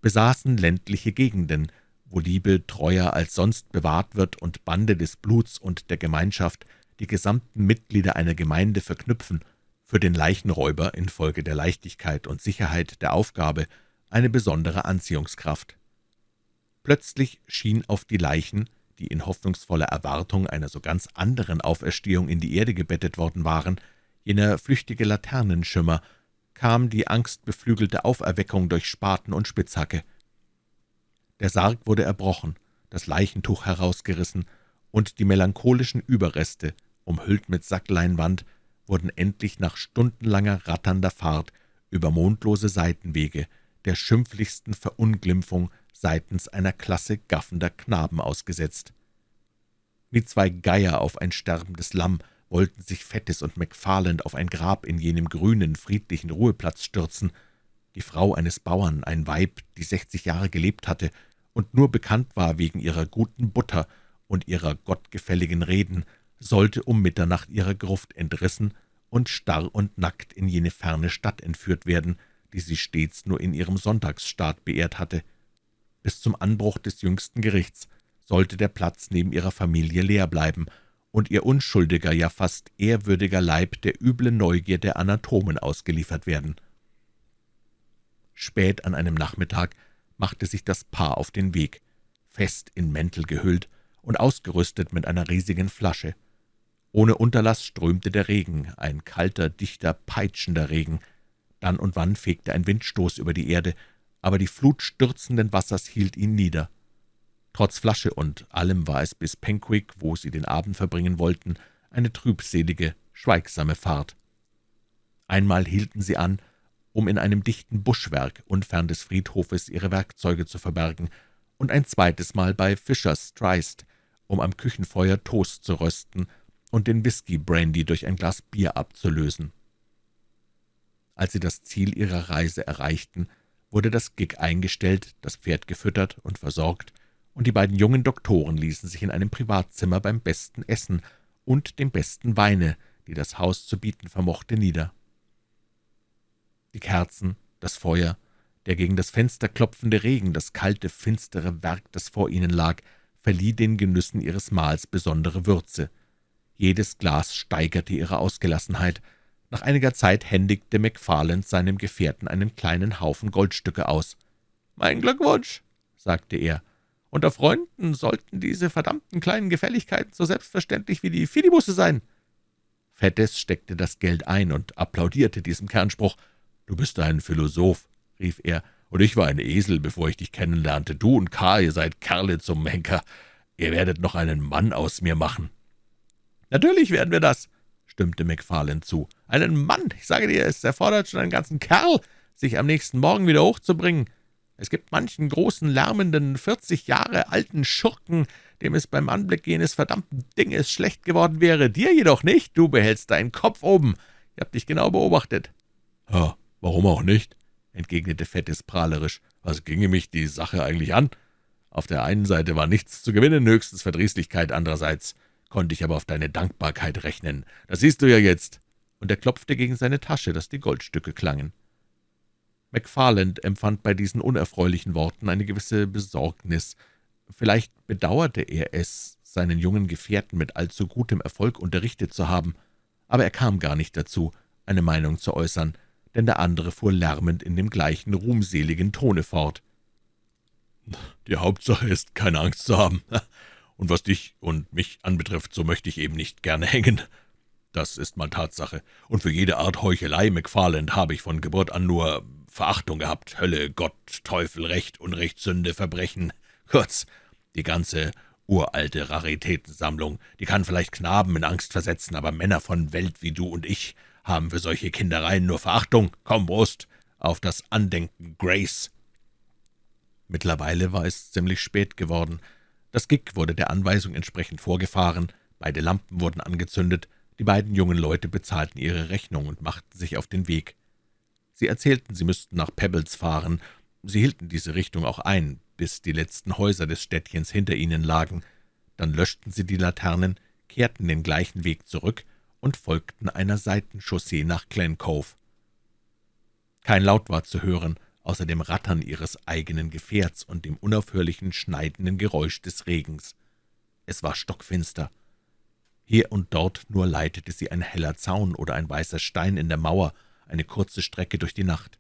besaßen ländliche Gegenden, wo Liebe treuer als sonst bewahrt wird und Bande des Bluts und der Gemeinschaft die gesamten Mitglieder einer Gemeinde verknüpfen, für den Leichenräuber infolge der Leichtigkeit und Sicherheit der Aufgabe eine besondere Anziehungskraft. Plötzlich schien auf die Leichen, die in hoffnungsvoller Erwartung einer so ganz anderen Auferstehung in die Erde gebettet worden waren, jener flüchtige Laternenschimmer, kam die angstbeflügelte Auferweckung durch Spaten und Spitzhacke. Der Sarg wurde erbrochen, das Leichentuch herausgerissen, und die melancholischen Überreste, umhüllt mit Sackleinwand, wurden endlich nach stundenlanger ratternder Fahrt über mondlose Seitenwege der schimpflichsten Verunglimpfung seitens einer Klasse gaffender Knaben ausgesetzt. Wie zwei Geier auf ein sterbendes Lamm wollten sich Fettes und McFarland auf ein Grab in jenem grünen, friedlichen Ruheplatz stürzen. Die Frau eines Bauern, ein Weib, die sechzig Jahre gelebt hatte und nur bekannt war wegen ihrer guten Butter und ihrer gottgefälligen Reden, sollte um Mitternacht ihrer Gruft entrissen und starr und nackt in jene ferne Stadt entführt werden, die sie stets nur in ihrem Sonntagsstaat beehrt hatte. Bis zum Anbruch des jüngsten Gerichts sollte der Platz neben ihrer Familie leer bleiben und ihr unschuldiger, ja fast ehrwürdiger Leib der üblen Neugier der Anatomen ausgeliefert werden. Spät an einem Nachmittag machte sich das Paar auf den Weg, fest in Mäntel gehüllt und ausgerüstet mit einer riesigen Flasche. Ohne Unterlass strömte der Regen, ein kalter, dichter, peitschender Regen. Dann und wann fegte ein Windstoß über die Erde, aber die Flut stürzenden Wassers hielt ihn nieder. Trotz Flasche und allem war es bis Penquick, wo sie den Abend verbringen wollten, eine trübselige, schweigsame Fahrt. Einmal hielten sie an, um in einem dichten Buschwerk unfern des Friedhofes ihre Werkzeuge zu verbergen, und ein zweites Mal bei Fischers Tryst, um am Küchenfeuer Toast zu rösten und den Whisky-Brandy durch ein Glas Bier abzulösen. Als sie das Ziel ihrer Reise erreichten, wurde das Gig eingestellt, das Pferd gefüttert und versorgt, und die beiden jungen Doktoren ließen sich in einem Privatzimmer beim besten Essen und dem besten Weine, die das Haus zu bieten vermochte, nieder. Die Kerzen, das Feuer, der gegen das Fenster klopfende Regen, das kalte, finstere Werk, das vor ihnen lag, verlieh den Genüssen ihres Mahls besondere Würze. Jedes Glas steigerte ihre Ausgelassenheit. Nach einiger Zeit händigte McFarland seinem Gefährten einen kleinen Haufen Goldstücke aus. »Mein Glückwunsch«, sagte er, unter Freunden sollten diese verdammten kleinen Gefälligkeiten so selbstverständlich wie die Fidibusse sein.« Fettes steckte das Geld ein und applaudierte diesem Kernspruch. »Du bist ein Philosoph«, rief er, »und ich war ein Esel, bevor ich dich kennenlernte. Du und K., ihr seid Kerle zum Henker. Ihr werdet noch einen Mann aus mir machen.« »Natürlich werden wir das«, stimmte McFarlane zu. »Einen Mann, ich sage dir, es erfordert schon einen ganzen Kerl, sich am nächsten Morgen wieder hochzubringen. Es gibt manchen großen, lärmenden, vierzig Jahre alten Schurken, dem es beim Anblick jenes verdammten Dinges schlecht geworden wäre. Dir jedoch nicht, du behältst deinen Kopf oben. Ich hab dich genau beobachtet.« »Ja, warum auch nicht?« entgegnete Fettes prahlerisch. »Was ginge mich die Sache eigentlich an? Auf der einen Seite war nichts zu gewinnen, höchstens Verdrießlichkeit, andererseits konnte ich aber auf deine Dankbarkeit rechnen. Das siehst du ja jetzt.« Und er klopfte gegen seine Tasche, dass die Goldstücke klangen. McFarland empfand bei diesen unerfreulichen Worten eine gewisse Besorgnis. Vielleicht bedauerte er es, seinen jungen Gefährten mit allzu gutem Erfolg unterrichtet zu haben, aber er kam gar nicht dazu, eine Meinung zu äußern, denn der andere fuhr lärmend in dem gleichen ruhmseligen Tone fort. »Die Hauptsache ist, keine Angst zu haben. Und was dich und mich anbetrifft, so möchte ich eben nicht gerne hängen. Das ist mal Tatsache. Und für jede Art Heuchelei, McFarland, habe ich von Geburt an nur Verachtung gehabt. Hölle, Gott, Teufel, Recht, Unrecht, Sünde, Verbrechen. Kurz, die ganze uralte Raritätensammlung, die kann vielleicht Knaben in Angst versetzen, aber Männer von Welt wie du und ich haben für solche Kindereien nur Verachtung. Komm, Brust, auf das Andenken Grace!« Mittlerweile war es ziemlich spät geworden. Das Gig wurde der Anweisung entsprechend vorgefahren, beide Lampen wurden angezündet, die beiden jungen Leute bezahlten ihre Rechnung und machten sich auf den Weg. Sie erzählten, sie müssten nach Pebbles fahren. Sie hielten diese Richtung auch ein, bis die letzten Häuser des Städtchens hinter ihnen lagen. Dann löschten sie die Laternen, kehrten den gleichen Weg zurück und folgten einer Seitenchaussee nach Glen Cove. Kein Laut war zu hören, außer dem Rattern ihres eigenen Gefährts und dem unaufhörlichen schneidenden Geräusch des Regens. Es war stockfinster. Hier und dort nur leitete sie ein heller Zaun oder ein weißer Stein in der Mauer eine kurze Strecke durch die Nacht.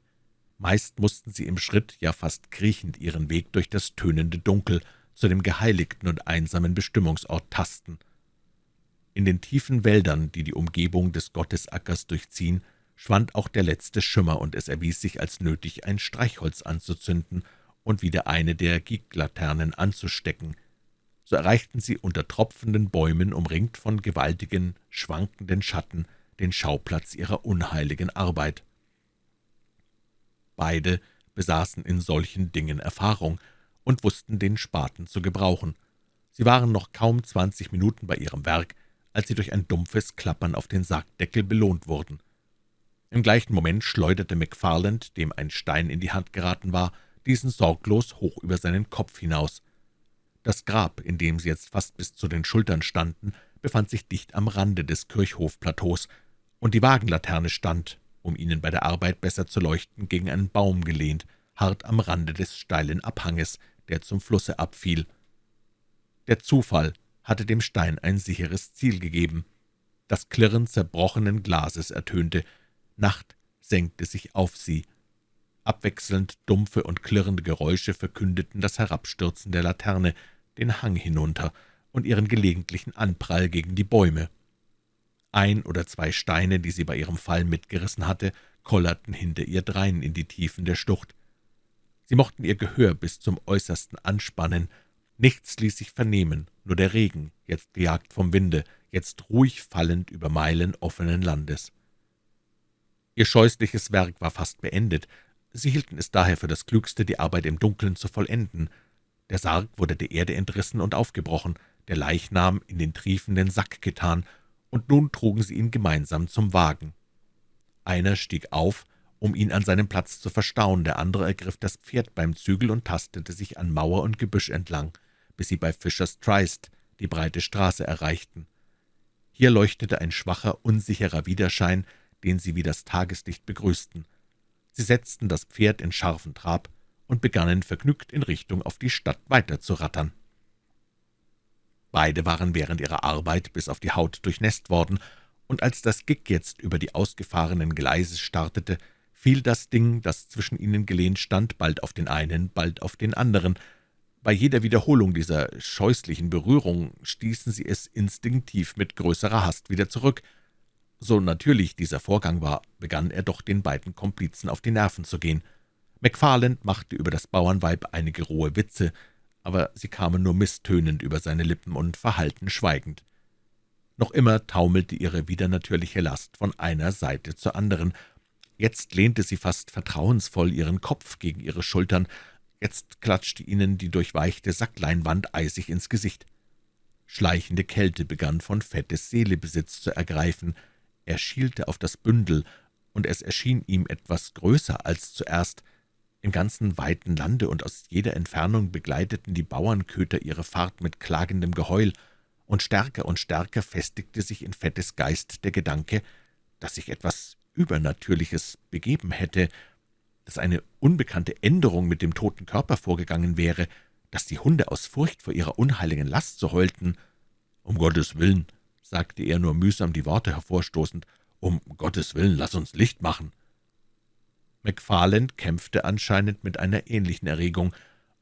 Meist mussten sie im Schritt, ja fast kriechend, ihren Weg durch das tönende Dunkel zu dem geheiligten und einsamen Bestimmungsort tasten. In den tiefen Wäldern, die die Umgebung des Gottesackers durchziehen, schwand auch der letzte Schimmer, und es erwies sich als nötig, ein Streichholz anzuzünden und wieder eine der Giglaternen anzustecken, so erreichten sie unter tropfenden Bäumen, umringt von gewaltigen, schwankenden Schatten, den Schauplatz ihrer unheiligen Arbeit. Beide besaßen in solchen Dingen Erfahrung und wussten den Spaten zu gebrauchen. Sie waren noch kaum zwanzig Minuten bei ihrem Werk, als sie durch ein dumpfes Klappern auf den Sargdeckel belohnt wurden. Im gleichen Moment schleuderte McFarland, dem ein Stein in die Hand geraten war, diesen sorglos hoch über seinen Kopf hinaus. Das Grab, in dem sie jetzt fast bis zu den Schultern standen, befand sich dicht am Rande des Kirchhofplateaus, und die Wagenlaterne stand, um ihnen bei der Arbeit besser zu leuchten, gegen einen Baum gelehnt, hart am Rande des steilen Abhanges, der zum Flusse abfiel. Der Zufall hatte dem Stein ein sicheres Ziel gegeben. Das Klirren zerbrochenen Glases ertönte, Nacht senkte sich auf sie, Abwechselnd dumpfe und klirrende Geräusche verkündeten das Herabstürzen der Laterne, den Hang hinunter und ihren gelegentlichen Anprall gegen die Bäume. Ein oder zwei Steine, die sie bei ihrem Fall mitgerissen hatte, kollerten hinter ihr drein in die Tiefen der Schlucht. Sie mochten ihr Gehör bis zum Äußersten anspannen. Nichts ließ sich vernehmen, nur der Regen, jetzt gejagt vom Winde, jetzt ruhig fallend über Meilen offenen Landes. Ihr scheußliches Werk war fast beendet. Sie hielten es daher für das Klügste, die Arbeit im Dunkeln zu vollenden. Der Sarg wurde der Erde entrissen und aufgebrochen, der Leichnam in den triefenden Sack getan, und nun trugen sie ihn gemeinsam zum Wagen. Einer stieg auf, um ihn an seinem Platz zu verstauen, der andere ergriff das Pferd beim Zügel und tastete sich an Mauer und Gebüsch entlang, bis sie bei Fischers Trist die breite Straße erreichten. Hier leuchtete ein schwacher, unsicherer Widerschein, den sie wie das Tageslicht begrüßten. Sie setzten das Pferd in scharfen Trab, und begannen vergnügt in Richtung auf die Stadt weiterzurattern. Beide waren während ihrer Arbeit bis auf die Haut durchnässt worden, und als das Gig jetzt über die ausgefahrenen Gleise startete, fiel das Ding, das zwischen ihnen gelehnt stand, bald auf den einen, bald auf den anderen. Bei jeder Wiederholung dieser scheußlichen Berührung stießen sie es instinktiv mit größerer Hast wieder zurück. So natürlich dieser Vorgang war, begann er doch den beiden Komplizen auf die Nerven zu gehen. McFarland machte über das Bauernweib einige rohe Witze, aber sie kamen nur misstönend über seine Lippen und verhallten schweigend. Noch immer taumelte ihre widernatürliche Last von einer Seite zur anderen. Jetzt lehnte sie fast vertrauensvoll ihren Kopf gegen ihre Schultern, jetzt klatschte ihnen die durchweichte Sackleinwand eisig ins Gesicht. Schleichende Kälte begann von Fettes Seele Besitz zu ergreifen. Er schielte auf das Bündel, und es erschien ihm etwas größer als zuerst. Im ganzen weiten Lande und aus jeder Entfernung begleiteten die Bauernköter ihre Fahrt mit klagendem Geheul, und stärker und stärker festigte sich in Fettes Geist der Gedanke, dass sich etwas Übernatürliches begeben hätte, dass eine unbekannte Änderung mit dem toten Körper vorgegangen wäre, dass die Hunde aus Furcht vor ihrer unheiligen Last so heulten. »Um Gottes Willen«, sagte er nur mühsam die Worte hervorstoßend, »Um Gottes Willen, lass uns Licht machen!« McFarland kämpfte anscheinend mit einer ähnlichen Erregung.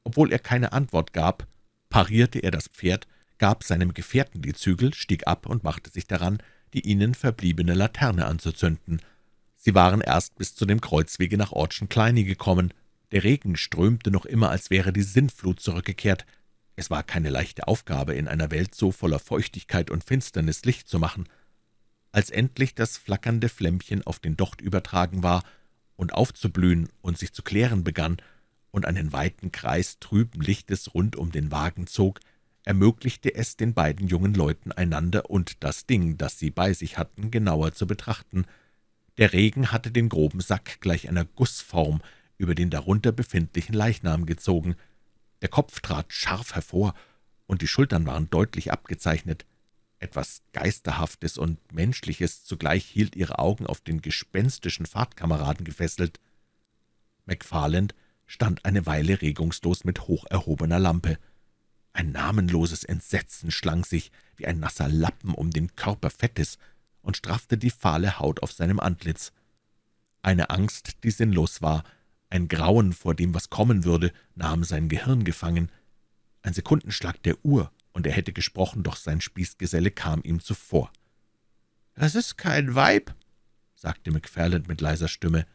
Obwohl er keine Antwort gab, parierte er das Pferd, gab seinem Gefährten die Zügel, stieg ab und machte sich daran, die ihnen verbliebene Laterne anzuzünden. Sie waren erst bis zu dem Kreuzwege nach Ortschen Kleine gekommen. Der Regen strömte noch immer, als wäre die Sintflut zurückgekehrt. Es war keine leichte Aufgabe, in einer Welt so voller Feuchtigkeit und Finsternis Licht zu machen. Als endlich das flackernde Flämmchen auf den Docht übertragen war und aufzublühen und sich zu klären begann und einen weiten Kreis trüben Lichtes rund um den Wagen zog, ermöglichte es den beiden jungen Leuten, einander und das Ding, das sie bei sich hatten, genauer zu betrachten. Der Regen hatte den groben Sack gleich einer Gussform über den darunter befindlichen Leichnam gezogen. Der Kopf trat scharf hervor, und die Schultern waren deutlich abgezeichnet. Etwas Geisterhaftes und Menschliches zugleich hielt ihre Augen auf den gespenstischen Fahrtkameraden gefesselt. McFarland stand eine Weile regungslos mit hoch erhobener Lampe. Ein namenloses Entsetzen schlang sich wie ein nasser Lappen um den Körper Fettes und straffte die fahle Haut auf seinem Antlitz. Eine Angst, die sinnlos war, ein Grauen vor dem, was kommen würde, nahm sein Gehirn gefangen. Ein Sekundenschlag der Uhr, und er hätte gesprochen, doch sein Spießgeselle kam ihm zuvor. »Das ist kein Weib«, sagte McFarland mit leiser Stimme.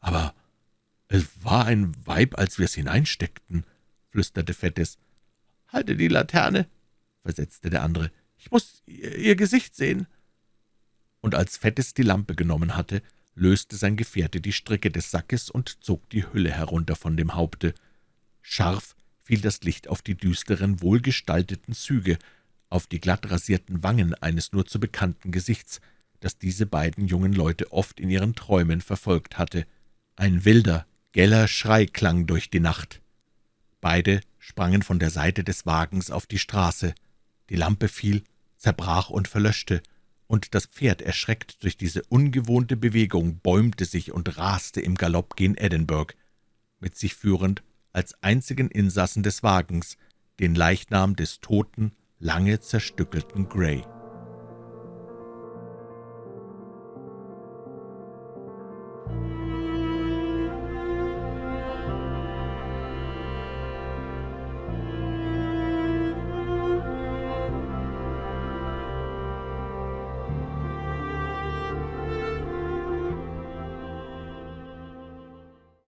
»Aber es war ein Weib, als wir es hineinsteckten«, flüsterte Fettes. »Halte die Laterne«, versetzte der andere. »Ich muss ihr Gesicht sehen.« Und als Fettes die Lampe genommen hatte, löste sein Gefährte die Stricke des Sackes und zog die Hülle herunter von dem Haupte. Scharf fiel das Licht auf die düsteren, wohlgestalteten Züge, auf die glatt rasierten Wangen eines nur zu bekannten Gesichts, das diese beiden jungen Leute oft in ihren Träumen verfolgt hatte. Ein wilder, geller Schrei klang durch die Nacht. Beide sprangen von der Seite des Wagens auf die Straße. Die Lampe fiel, zerbrach und verlöschte, und das Pferd, erschreckt durch diese ungewohnte Bewegung, bäumte sich und raste im Galopp gen Edinburgh, mit sich führend als einzigen Insassen des Wagens den Leichnam des toten, lange zerstückelten Gray.